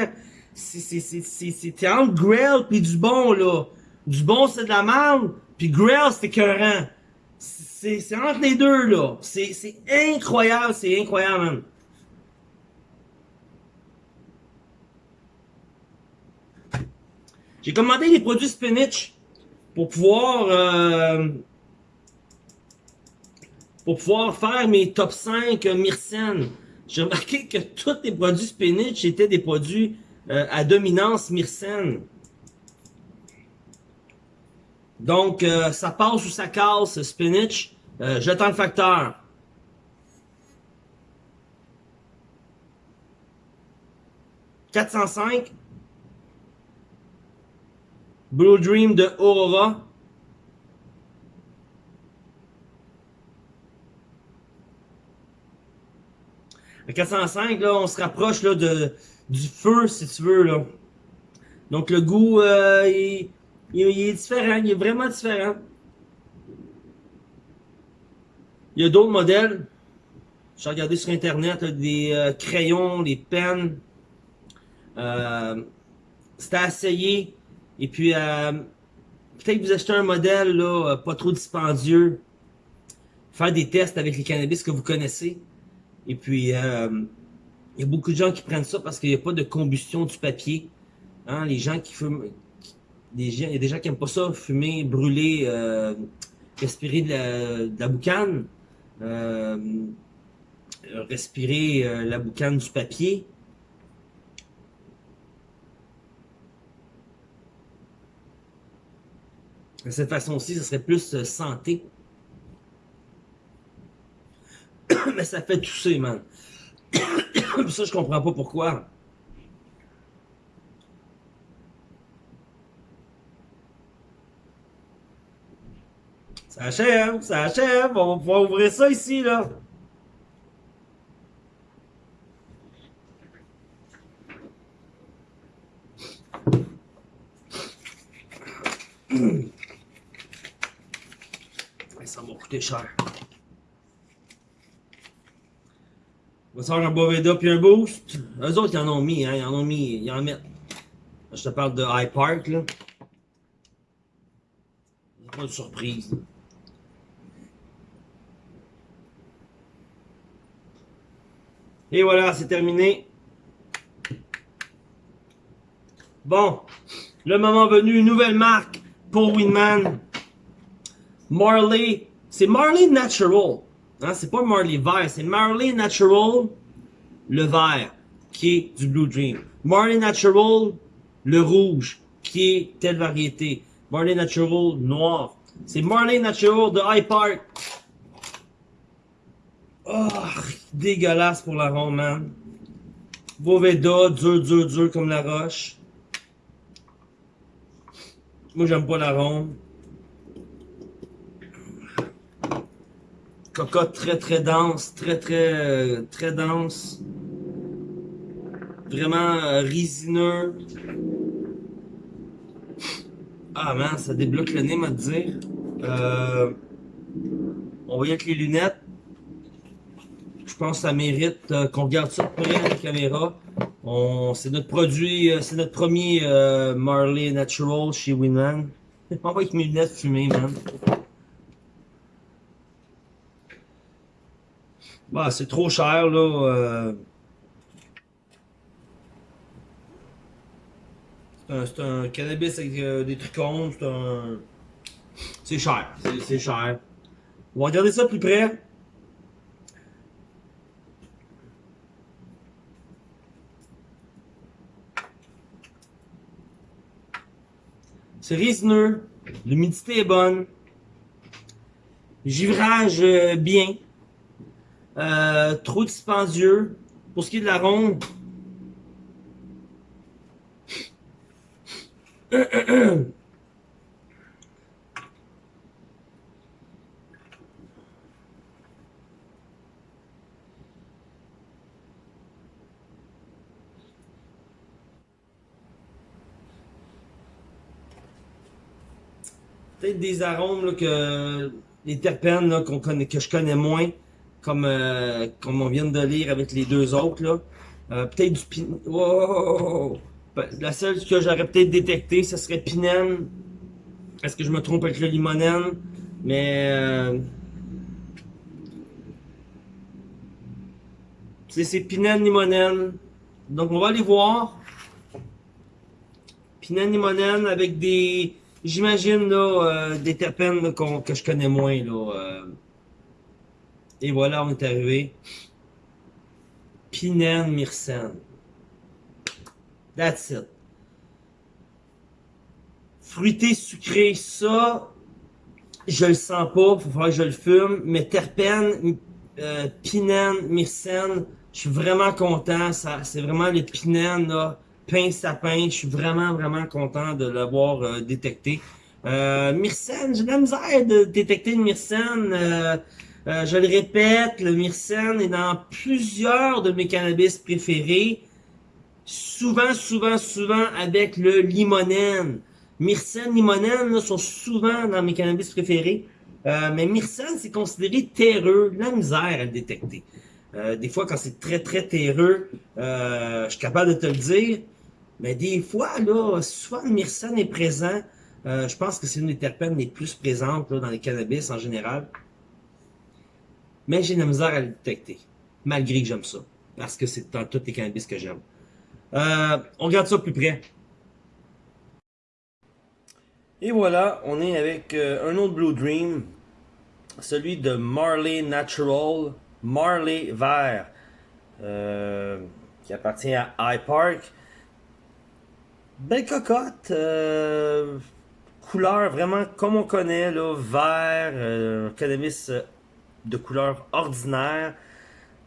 C'est entre Grail pis du bon, là. Du bon, c'est de la merde, pis Grail, c'est écœurant. C'est entre les deux, là. C'est incroyable, c'est incroyable, man. J'ai commandé des produits spinach pour pouvoir euh, pour pouvoir faire mes top 5 Myrcène. J'ai remarqué que tous les produits spinach étaient des produits euh, à dominance Myrcène. Donc, euh, ça passe ou ça casse, spinach. Euh, J'attends le facteur. « 405. Blue Dream de Aurora. Le 405, là, on se rapproche là, de, du feu, si tu veux. Là. Donc le goût, euh, il, il, est différent, il est vraiment différent. Il y a d'autres modèles. J'ai regardé sur internet des euh, crayons, des pennes. Euh, C'était à essayer. Et puis, euh, peut-être vous achetez un modèle là, pas trop dispendieux. Faire des tests avec les cannabis que vous connaissez. Et puis, euh, il y a beaucoup de gens qui prennent ça parce qu'il n'y a pas de combustion du papier. Hein, les gens qui fument, il y a des gens qui n'aiment pas ça, fumer, brûler, euh, respirer de la, boucane, euh, respirer euh, la boucane du papier. De cette façon-ci, ce serait plus santé. Mais ça fait tousser, man. ça, je comprends pas pourquoi. Ça achève, ça achève. On va pouvoir ouvrir ça ici, là. Ça m'a coûté cher. On va faire un Boveda puis un Boost. Eux autres, ils en ont mis, hein. Ils en ont mis, ils en mettent. Je te parle de High Park, là. Pas de surprise. Et voilà, c'est terminé. Bon, le moment venu, nouvelle marque pour Winman. Marley, c'est Marley Natural. Hein, c'est pas Marley vert, c'est Marley Natural, le vert, qui est du Blue Dream. Marley Natural, le rouge, qui est telle variété. Marley Natural, noir. C'est Marley Natural de High Park. Oh, dégueulasse pour la ronde, man. Boveda, dur, dur, dur comme la roche. Moi, j'aime pas la ronde. Cocotte très, très dense, très, très, très dense. Vraiment euh, résineux. Ah, man, ça débloque le nez, m'a dire. Euh, on va y avec les lunettes. Je pense que ça mérite euh, qu'on regarde ça de près à la caméra. C'est notre produit, euh, c'est notre premier euh, Marley Natural chez Winman. On va avec mes lunettes fumées, man. Bah, c'est trop cher, là. C'est un, cannabis avec des trichomes, c'est. C'est cher, c'est cher. On va regarder ça plus près. C'est résineux, l'humidité est bonne, givrage euh, bien, euh, trop dispendieux. Pour ce qui est de la ronde, peut-être des arômes là, que les terpènes là, qu'on connaît, que je connais moins, comme euh, comme on vient de lire avec les deux autres là. Euh, peut-être du pin... Wow! La seule que j'aurais peut-être détecté, ce serait pinène. Est-ce que je me trompe avec le limonène? Mais euh... c'est pinène limonène. Donc on va aller voir. Pinène limonène avec des J'imagine là euh, des terpènes que je connais moins là. Euh. Et voilà, on est arrivé. Pinène Myrcène. That's it. Fruité, sucré, ça, je le sens pas, faut falloir que je le fume. Mais terpène, euh, pinène, myrcène, je suis vraiment content. Ça, c'est vraiment les pinènes là, pain sapin. Je suis vraiment, vraiment content de l'avoir euh, détecté. Euh, Myrcène, j'ai de la misère de détecter le Myrcène. Euh, euh, je le répète, le Myrcène est dans plusieurs de mes cannabis préférés. Souvent, souvent, souvent avec le limonène. Myrcène, limonène là, sont souvent dans mes cannabis préférés. Euh, mais Myrcène, c'est considéré terreux. La misère à le détecter. Euh, des fois, quand c'est très, très terreux, euh, je suis capable de te le dire. Mais des fois, là, soit le Myrcène est présent, je pense que c'est une des terpènes les plus présentes là, dans les cannabis en général. Mais j'ai de la misère à le détecter. Malgré que j'aime ça. Parce que c'est dans tous les cannabis que j'aime. on regarde ça plus près. Et voilà, on est avec un autre Blue Dream celui de Marley Natural, Marley Vert, euh, qui appartient à iPark. Belle cocotte, euh, couleur vraiment comme on connaît, là, vert, euh, cannabis de couleur ordinaire.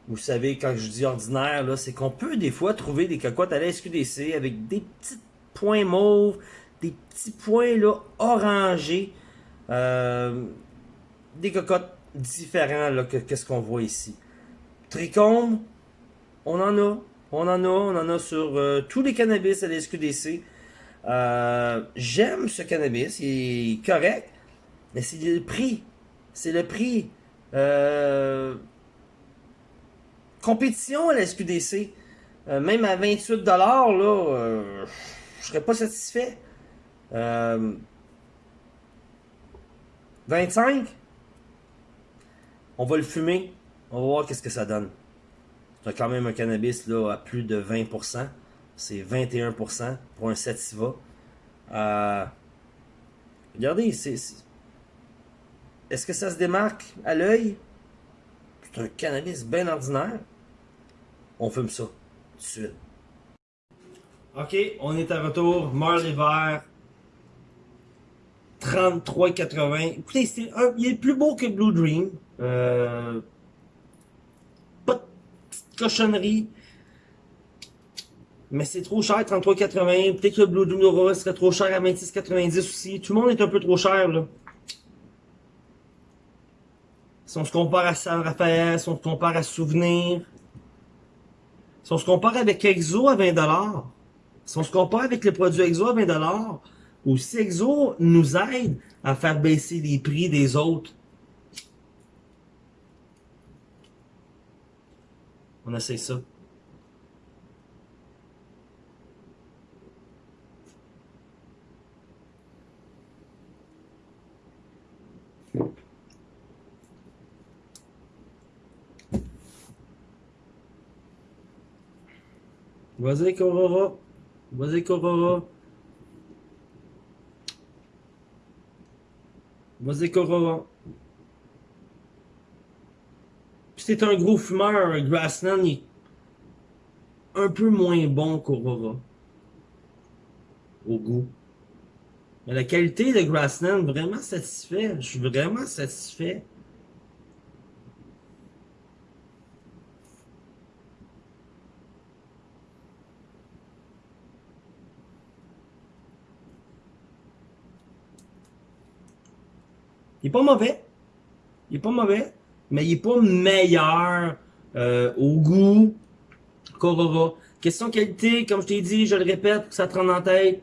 Vous savez, quand je dis ordinaire, là, c'est qu'on peut des fois trouver des cocottes à la SQDC avec des petits points mauves, des petits points là, orangés. Euh, des cocottes différents là, que qu'est-ce qu'on voit ici. Trichome, on en a. On en a, on en a sur euh, tous les cannabis à la SQDC. Euh, j'aime ce cannabis, il est correct, mais c'est le prix. C'est le prix. Euh, compétition à la SQDC. même à 28$, là, je serais pas satisfait. 25$? On va le fumer. On va voir qu'est-ce que ça donne. C'est quand même un cannabis là, à plus de 20%. C'est 21% pour un sativa. Euh, regardez, c'est... Est-ce que ça se démarque à l'œil? C'est un cannabis bien ordinaire. On fume ça tout de suite. Ok, on est à retour. Marley vert. 33,80. Écoutez, c'est un, il est plus beau que Blue Dream. Euh, cochonnerie. Mais c'est trop cher, 33,80. Peut-être que le Blue Aurora serait trop cher à 26,90 aussi. Tout le monde est un peu trop cher, là. Si on se compare à San Rafael, si on se compare à Souvenir, si on se compare avec Exo à 20$, si on se compare avec les produits Exo à 20$, ou si Exo nous aide à faire baisser les prix des autres, On essaie ça. Vas-y, Corora. Vas-y, Corora. Vas-y, Corora c'est un gros fumeur, Grassland est un peu moins bon qu'Aurora. Au goût. Mais la qualité de Grassland, vraiment satisfait. Je suis vraiment satisfait. Il est pas mauvais. Il est pas mauvais mais il est pas meilleur euh, au goût qu'Aurora. Question qualité, comme je t'ai dit, je le répète, ça te rend en tête.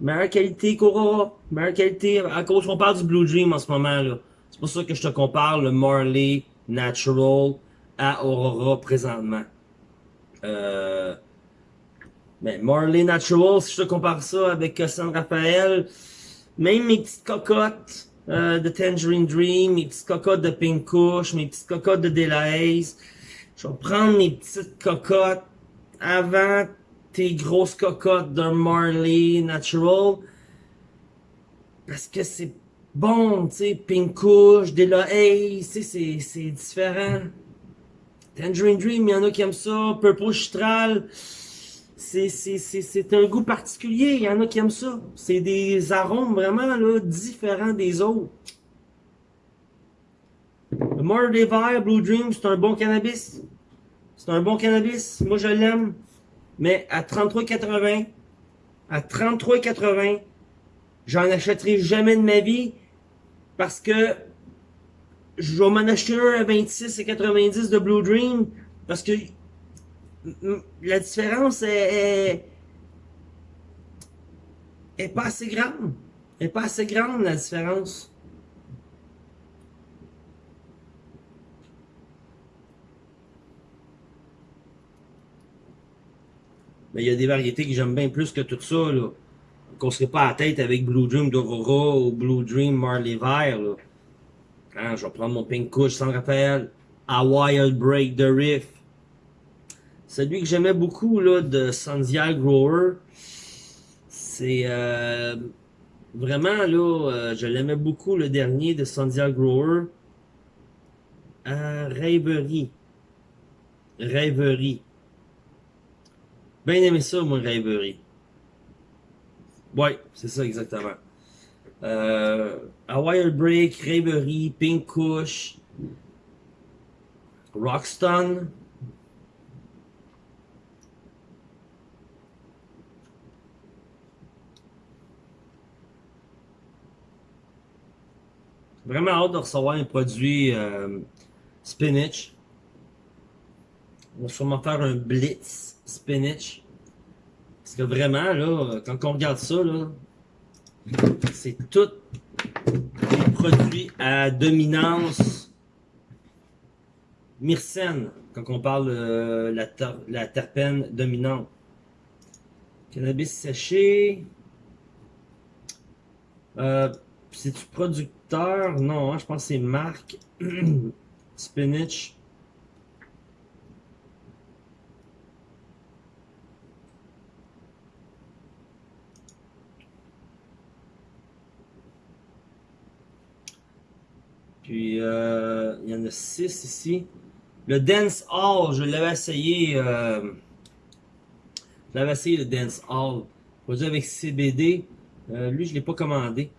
Meilleure qualité qu'Aurora. Meilleure qualité, à cause qu'on parle du Blue Dream en ce moment là. C'est pour ça que je te compare le Marley Natural à Aurora présentement. Euh, mais Marley Natural, si je te compare ça avec San Rafael, même mes petites cocottes, euh, de Tangerine Dream, mes petites cocottes de Pink Kush, mes petites cocottes de Delahaze. Je vais prendre mes petites cocottes avant tes grosses cocottes de Marley Natural. Parce que c'est bon, tu sais, Pink Kush, Delahaze, tu sais, c'est différent. Tangerine Dream, il y en a qui aiment ça. Purple Chitral c'est un goût particulier. Il y en a qui aiment ça. C'est des arômes vraiment là, différents des autres. Le Murder Blue Dream, c'est un bon cannabis. C'est un bon cannabis. Moi, je l'aime. Mais à 33,80, à 33,80, j'en achèterai jamais de ma vie parce que je vais m'en acheter un à 26,90 de Blue Dream parce que la différence est, pas assez grande. est pas assez grande la différence. Mais il y a des variétés que j'aime bien plus que tout ça, là. Qu'on serait pas à tête avec Blue Dream d'Aurora ou Blue Dream Marley Vert, là. Hein, je vais prendre mon Pink Kush sans rappel. Wild Break de Riff. Celui que j'aimais beaucoup, là, de Sandia Grower, c'est... Euh, vraiment, là, euh, je l'aimais beaucoup, le dernier de Sandia Grower. Euh, Rêverie. Rêverie. Bien aimé ça, moi, Rêverie. Ouais, c'est ça exactement. Euh, Wild Break, Rêverie, Pink Kush, Rockstone. Vraiment hâte de recevoir un produit euh, spinach. On va sûrement faire un blitz spinach. Parce que vraiment, là, quand on regarde ça, c'est tout des produits à dominance myrcène, quand on parle de euh, la, la terpène dominante. Cannabis séché. Euh, C'est-tu producteur? Non, hein, je pense que c'est marque. Spinach. Puis, euh, il y en a 6 ici. Le Dance Hall, je l'avais essayé. Euh, je l'avais essayé, le Dance Hall. Produit avec CBD. Euh, lui, je ne l'ai pas commandé.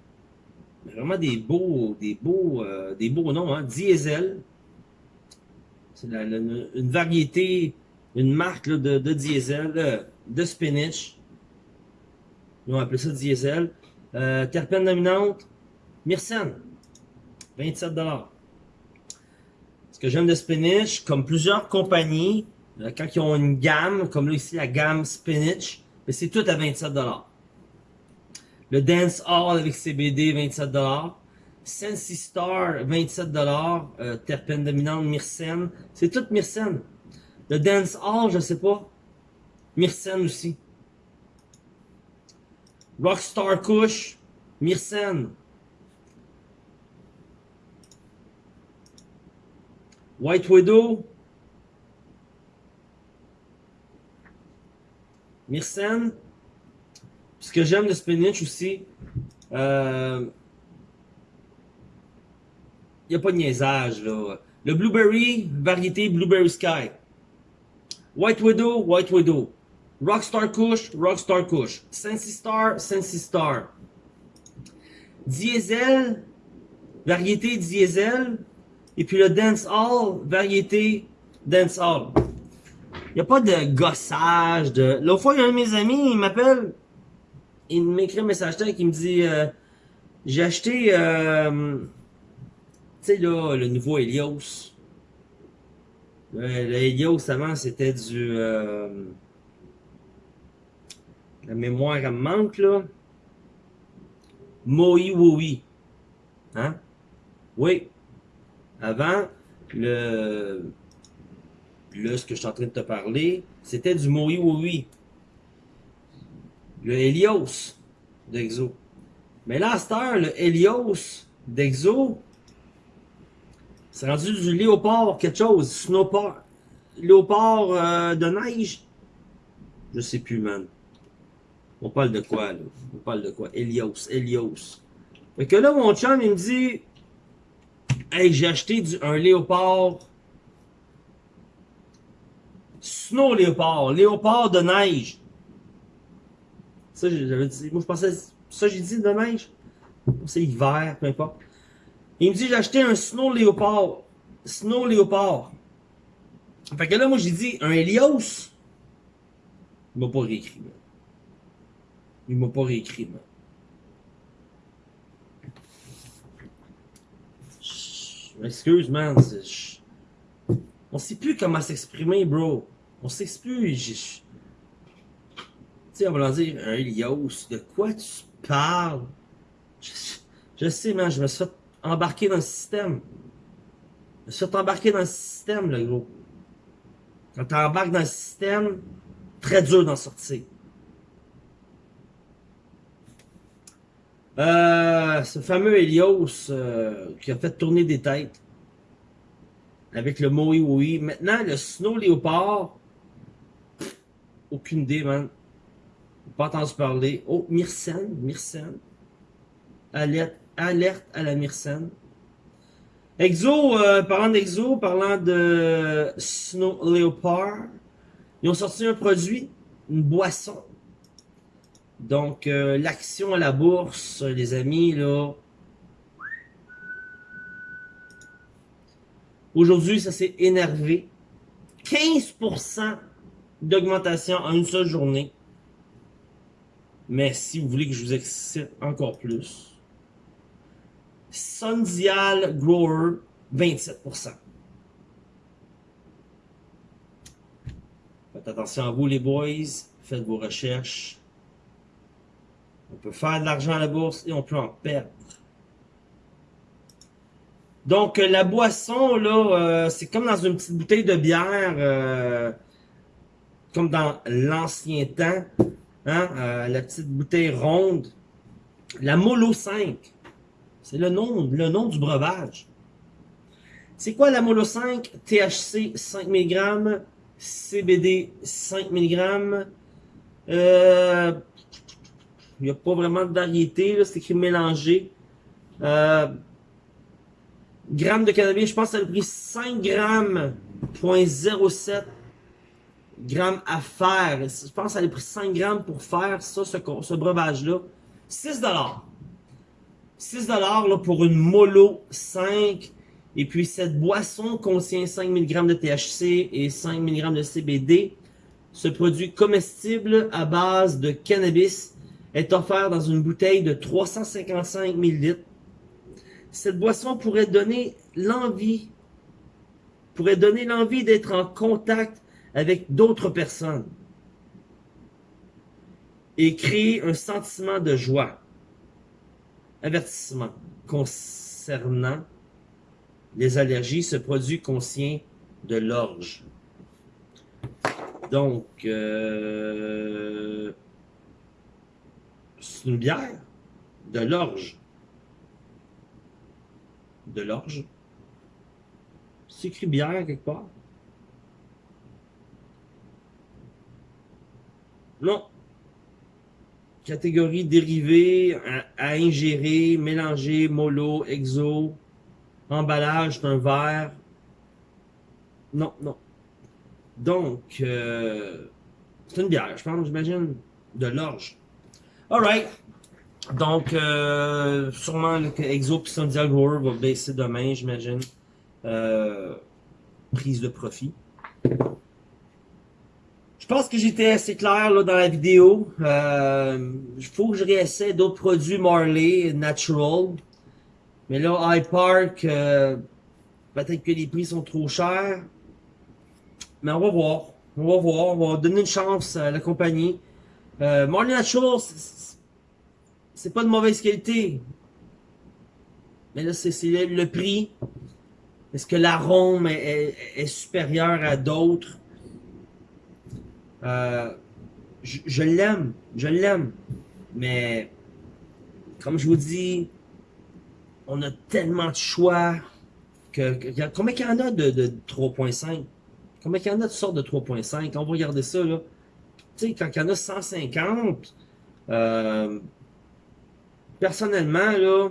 Vraiment des beaux, des beaux, euh, des beaux noms. Hein. Diesel. C'est une variété, une marque de, diesel, euh, de spinach. Ils ont appelé ça diesel. Euh, terpène dominante. Myrcène. 27 Ce que j'aime de Spinach, comme plusieurs compagnies, quand ils ont une gamme, comme là ici la gamme Spinach, mais c'est tout à 27 Le Dance Hall avec CBD, 27 Sensi Star, 27 euh, Terpène dominante, Myrcène. C'est tout Myrcène. Le Dance Hall, je sais pas. Myrcène aussi. Rockstar Kush, Myrcène. White Widow. Myrcène. Ce que j'aime de spinach aussi, il euh, n'y a pas de niaisage. Là. Le Blueberry, variété Blueberry Sky. White Widow, White Widow. Rockstar Kush, Rockstar Kush. Sensi Star, Sensi Star. Diesel, variété Diesel, et puis le dance hall, variété dance hall. Il n'y a pas de gossage, de... L'autre fois, il y a un de mes amis, il m'appelle, il m'écrit un message il me dit, euh, j'ai acheté, euh, tu sais là, le nouveau Helios. Le, Helios avant, c'était du, euh, la mémoire elle me manque là. Moi Wowi. Hein? Oui. Avant, le, là, ce que je suis en train de te parler, c'était du Moï Oui. Le Helios d'Exo. Mais là, à cette heure, le Helios d'Exo, c'est rendu du léopard quelque chose, snowpard, léopard euh, de neige. Je sais plus, man. On parle de quoi, là? On parle de quoi? Helios, Helios. Fait que là, mon chum, il me dit, Hey, j'ai acheté un léopard. Snow léopard. Léopard de neige. Ça, j'avais dit. Moi, je pensais. Ça, j'ai dit de neige. C'est hiver, peu importe. Il me dit, j'ai acheté un snow léopard. Snow léopard. Fait que là, moi, j'ai dit, un Helios. Il m'a pas réécrit, man. Il m'a pas réécrit, man. Je m'excuse, man. On sait plus comment s'exprimer, bro. On sait plus. Sais, on va leur dire, un Elios, de quoi tu parles? Je, sais, man, je me suis fait embarquer dans le système. Je me suis fait embarquer dans le système, le gros. Quand tu embarques dans le système, très dur d'en sortir. Euh, ce fameux Helios euh, qui a fait tourner des têtes avec le Moe oui. Maintenant, le Snow Léopard, aucune idée, man. Pas entendu parler. Oh, Myrcène, Myrcène. Alerte, alerte à la Myrcène. Exo, euh, parlant d'Exo, parlant de Snow Leopard, ils ont sorti un produit, une boisson. Donc, euh, l'action à la bourse, les amis, là. Aujourd'hui, ça s'est énervé. 15% d'augmentation en une seule journée. Mais si vous voulez que je vous excite encore plus, Sundial Grower, 27%. Faites attention à vous les boys, faites vos recherches. On peut faire de l'argent à la bourse et on peut en perdre. Donc, la boisson, là, euh, c'est comme dans une petite bouteille de bière, euh, comme dans l'ancien temps, hein, euh, la petite bouteille ronde. La Molo 5. C'est le nom, le nom du breuvage. C'est quoi la Molo 5? THC 5 mg, CBD 5 mg. Il n'y a pas vraiment de variété, c'est écrit mélangé. Euh, grammes de cannabis, je pense que ça a pris 5 grammes, 0.07 grammes à faire. Je pense que ça a pris 5 grammes pour faire ça, ce, breuvage-là. 6 dollars. 6 là, pour une Molo 5. Et puis cette boisson contient 5 mg de THC et 5 mg de CBD. Ce produit comestible à base de cannabis est offert dans une bouteille de 355 ml. Cette boisson pourrait donner l'envie, pourrait donner l'envie d'être en contact avec d'autres personnes et créer un sentiment de joie. Avertissement. Concernant les allergies, ce produit contient de l'orge. Donc, euh, c'est une bière de l'orge. De l'orge. C'est écrit bière quelque part. Non, catégorie dérivée à, ingérer, mélanger, mollo, exo, emballage d'un verre. Non, non. Donc, euh, c'est une bière, je pense, j'imagine, de l'orge. Alright. Donc, euh, sûrement le Exo puis Sundial Grower va baisser demain, j'imagine. Euh, prise de profit. Je pense que j'étais assez clair là, dans la vidéo. Il euh, faut que je réessaie d'autres produits Marley Natural. Mais là, iPark, euh, peut-être que les prix sont trop chers. Mais on va voir. On va voir. On va donner une chance à la compagnie. Euh, Marley Natural, c'est pas de mauvaise qualité. Mais là, c'est le prix. Est-ce que l'arôme est supérieur à d'autres? Euh, je, l'aime, je l'aime. Mais, comme je vous dis, on a tellement de choix que, combien il y en a de, 3.5? Combien il y en a de sortes de 3.5? On va regarder ça, là. Tu sais, quand il y en a 150, euh, personnellement, là,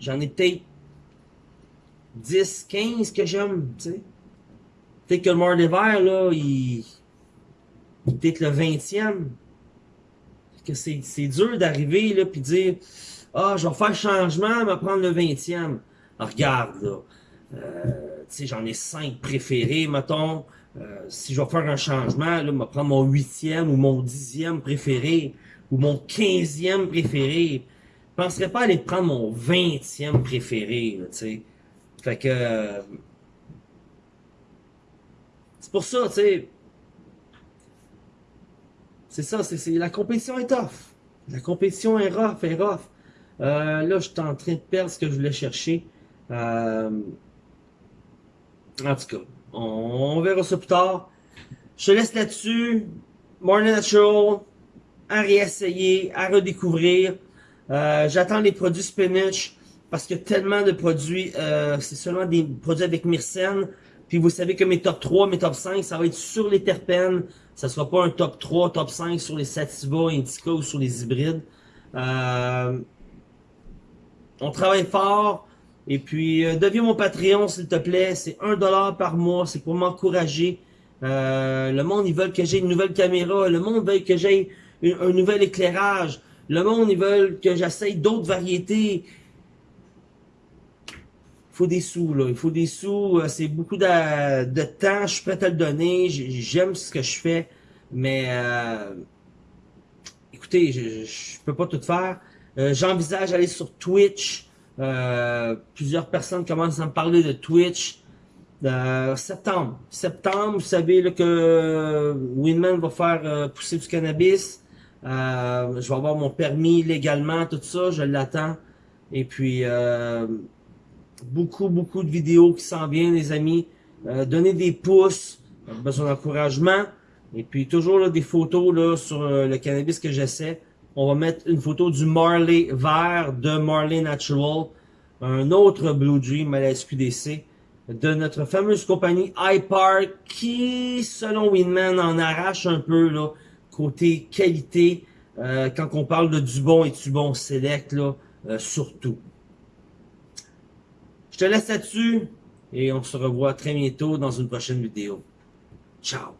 j'en ai peut-être 10, 15 que j'aime, tu sais. Peut-être que le mort d'hiver, là, il peut-être le 20e. Que c'est dur d'arriver là puis dire Ah, je vais faire changement, me prendre le 20e. regarde, là. Euh, tu sais, j'en ai cinq préférés, mettons. euh, si je vais faire un changement, là, vais prendre mon huitième ou mon dixième préféré ou mon quinzième préféré. Je penserais pas aller prendre mon vingtième préféré, tu sais. Fait que... Euh, c'est pour ça, tu sais... C'est ça, c'est la compétition est tough. La compétition est rough, est rough. Euh, là, je suis en train de perdre ce que je voulais chercher. Euh, en tout cas, on, verra ça plus tard. Je te laisse là-dessus. More Natural, à réessayer, à redécouvrir. Euh, j'attends les produits spinach parce a tellement de produits. Euh, c'est seulement des produits avec myrcène. Puis vous savez que mes top 3, mes top 5, ça va être sur les terpènes. Ça sera pas un top 3, top 5 sur les sativa, indica ou sur les hybrides. Euh, on travaille fort. Et puis, euh, deviens mon Patreon, s'il te plaît. C'est un dollar par mois. C'est pour m'encourager. Euh, le monde, ils veulent que j'ai une nouvelle caméra. Le monde veut que j'ai un nouvel éclairage. Le monde, ils veulent que j'essaye d'autres variétés. Faut des sous, là. Il faut des sous. Euh, c'est beaucoup de, de, temps. Je suis prêt à le donner. J'aime ce que je fais. Mais, euh, écoutez, je, je peux pas tout faire. Euh, j'envisage d'aller sur Twitch. Euh, plusieurs personnes commencent à me parler de Twitch. Euh, septembre. Septembre, vous savez là, que Winman va faire pousser du cannabis. je vais avoir mon permis légalement, tout ça, je l'attends. Et puis, beaucoup, beaucoup de vidéos qui s'en viennent, les amis. donnez des pouces, besoin d'encouragement. Et puis, toujours là, des photos là, sur le cannabis que j'essaie on va mettre une photo du Marley vert de Marley Natural, un autre Blue Dream à la SQDC, de notre fameuse compagnie iPark, qui, selon Winman, en arrache un peu, là, côté qualité, euh, quand on parle de du bon et du bon select, là, euh, surtout. Je te laisse là-dessus, et on se revoit très bientôt dans une prochaine vidéo. Ciao!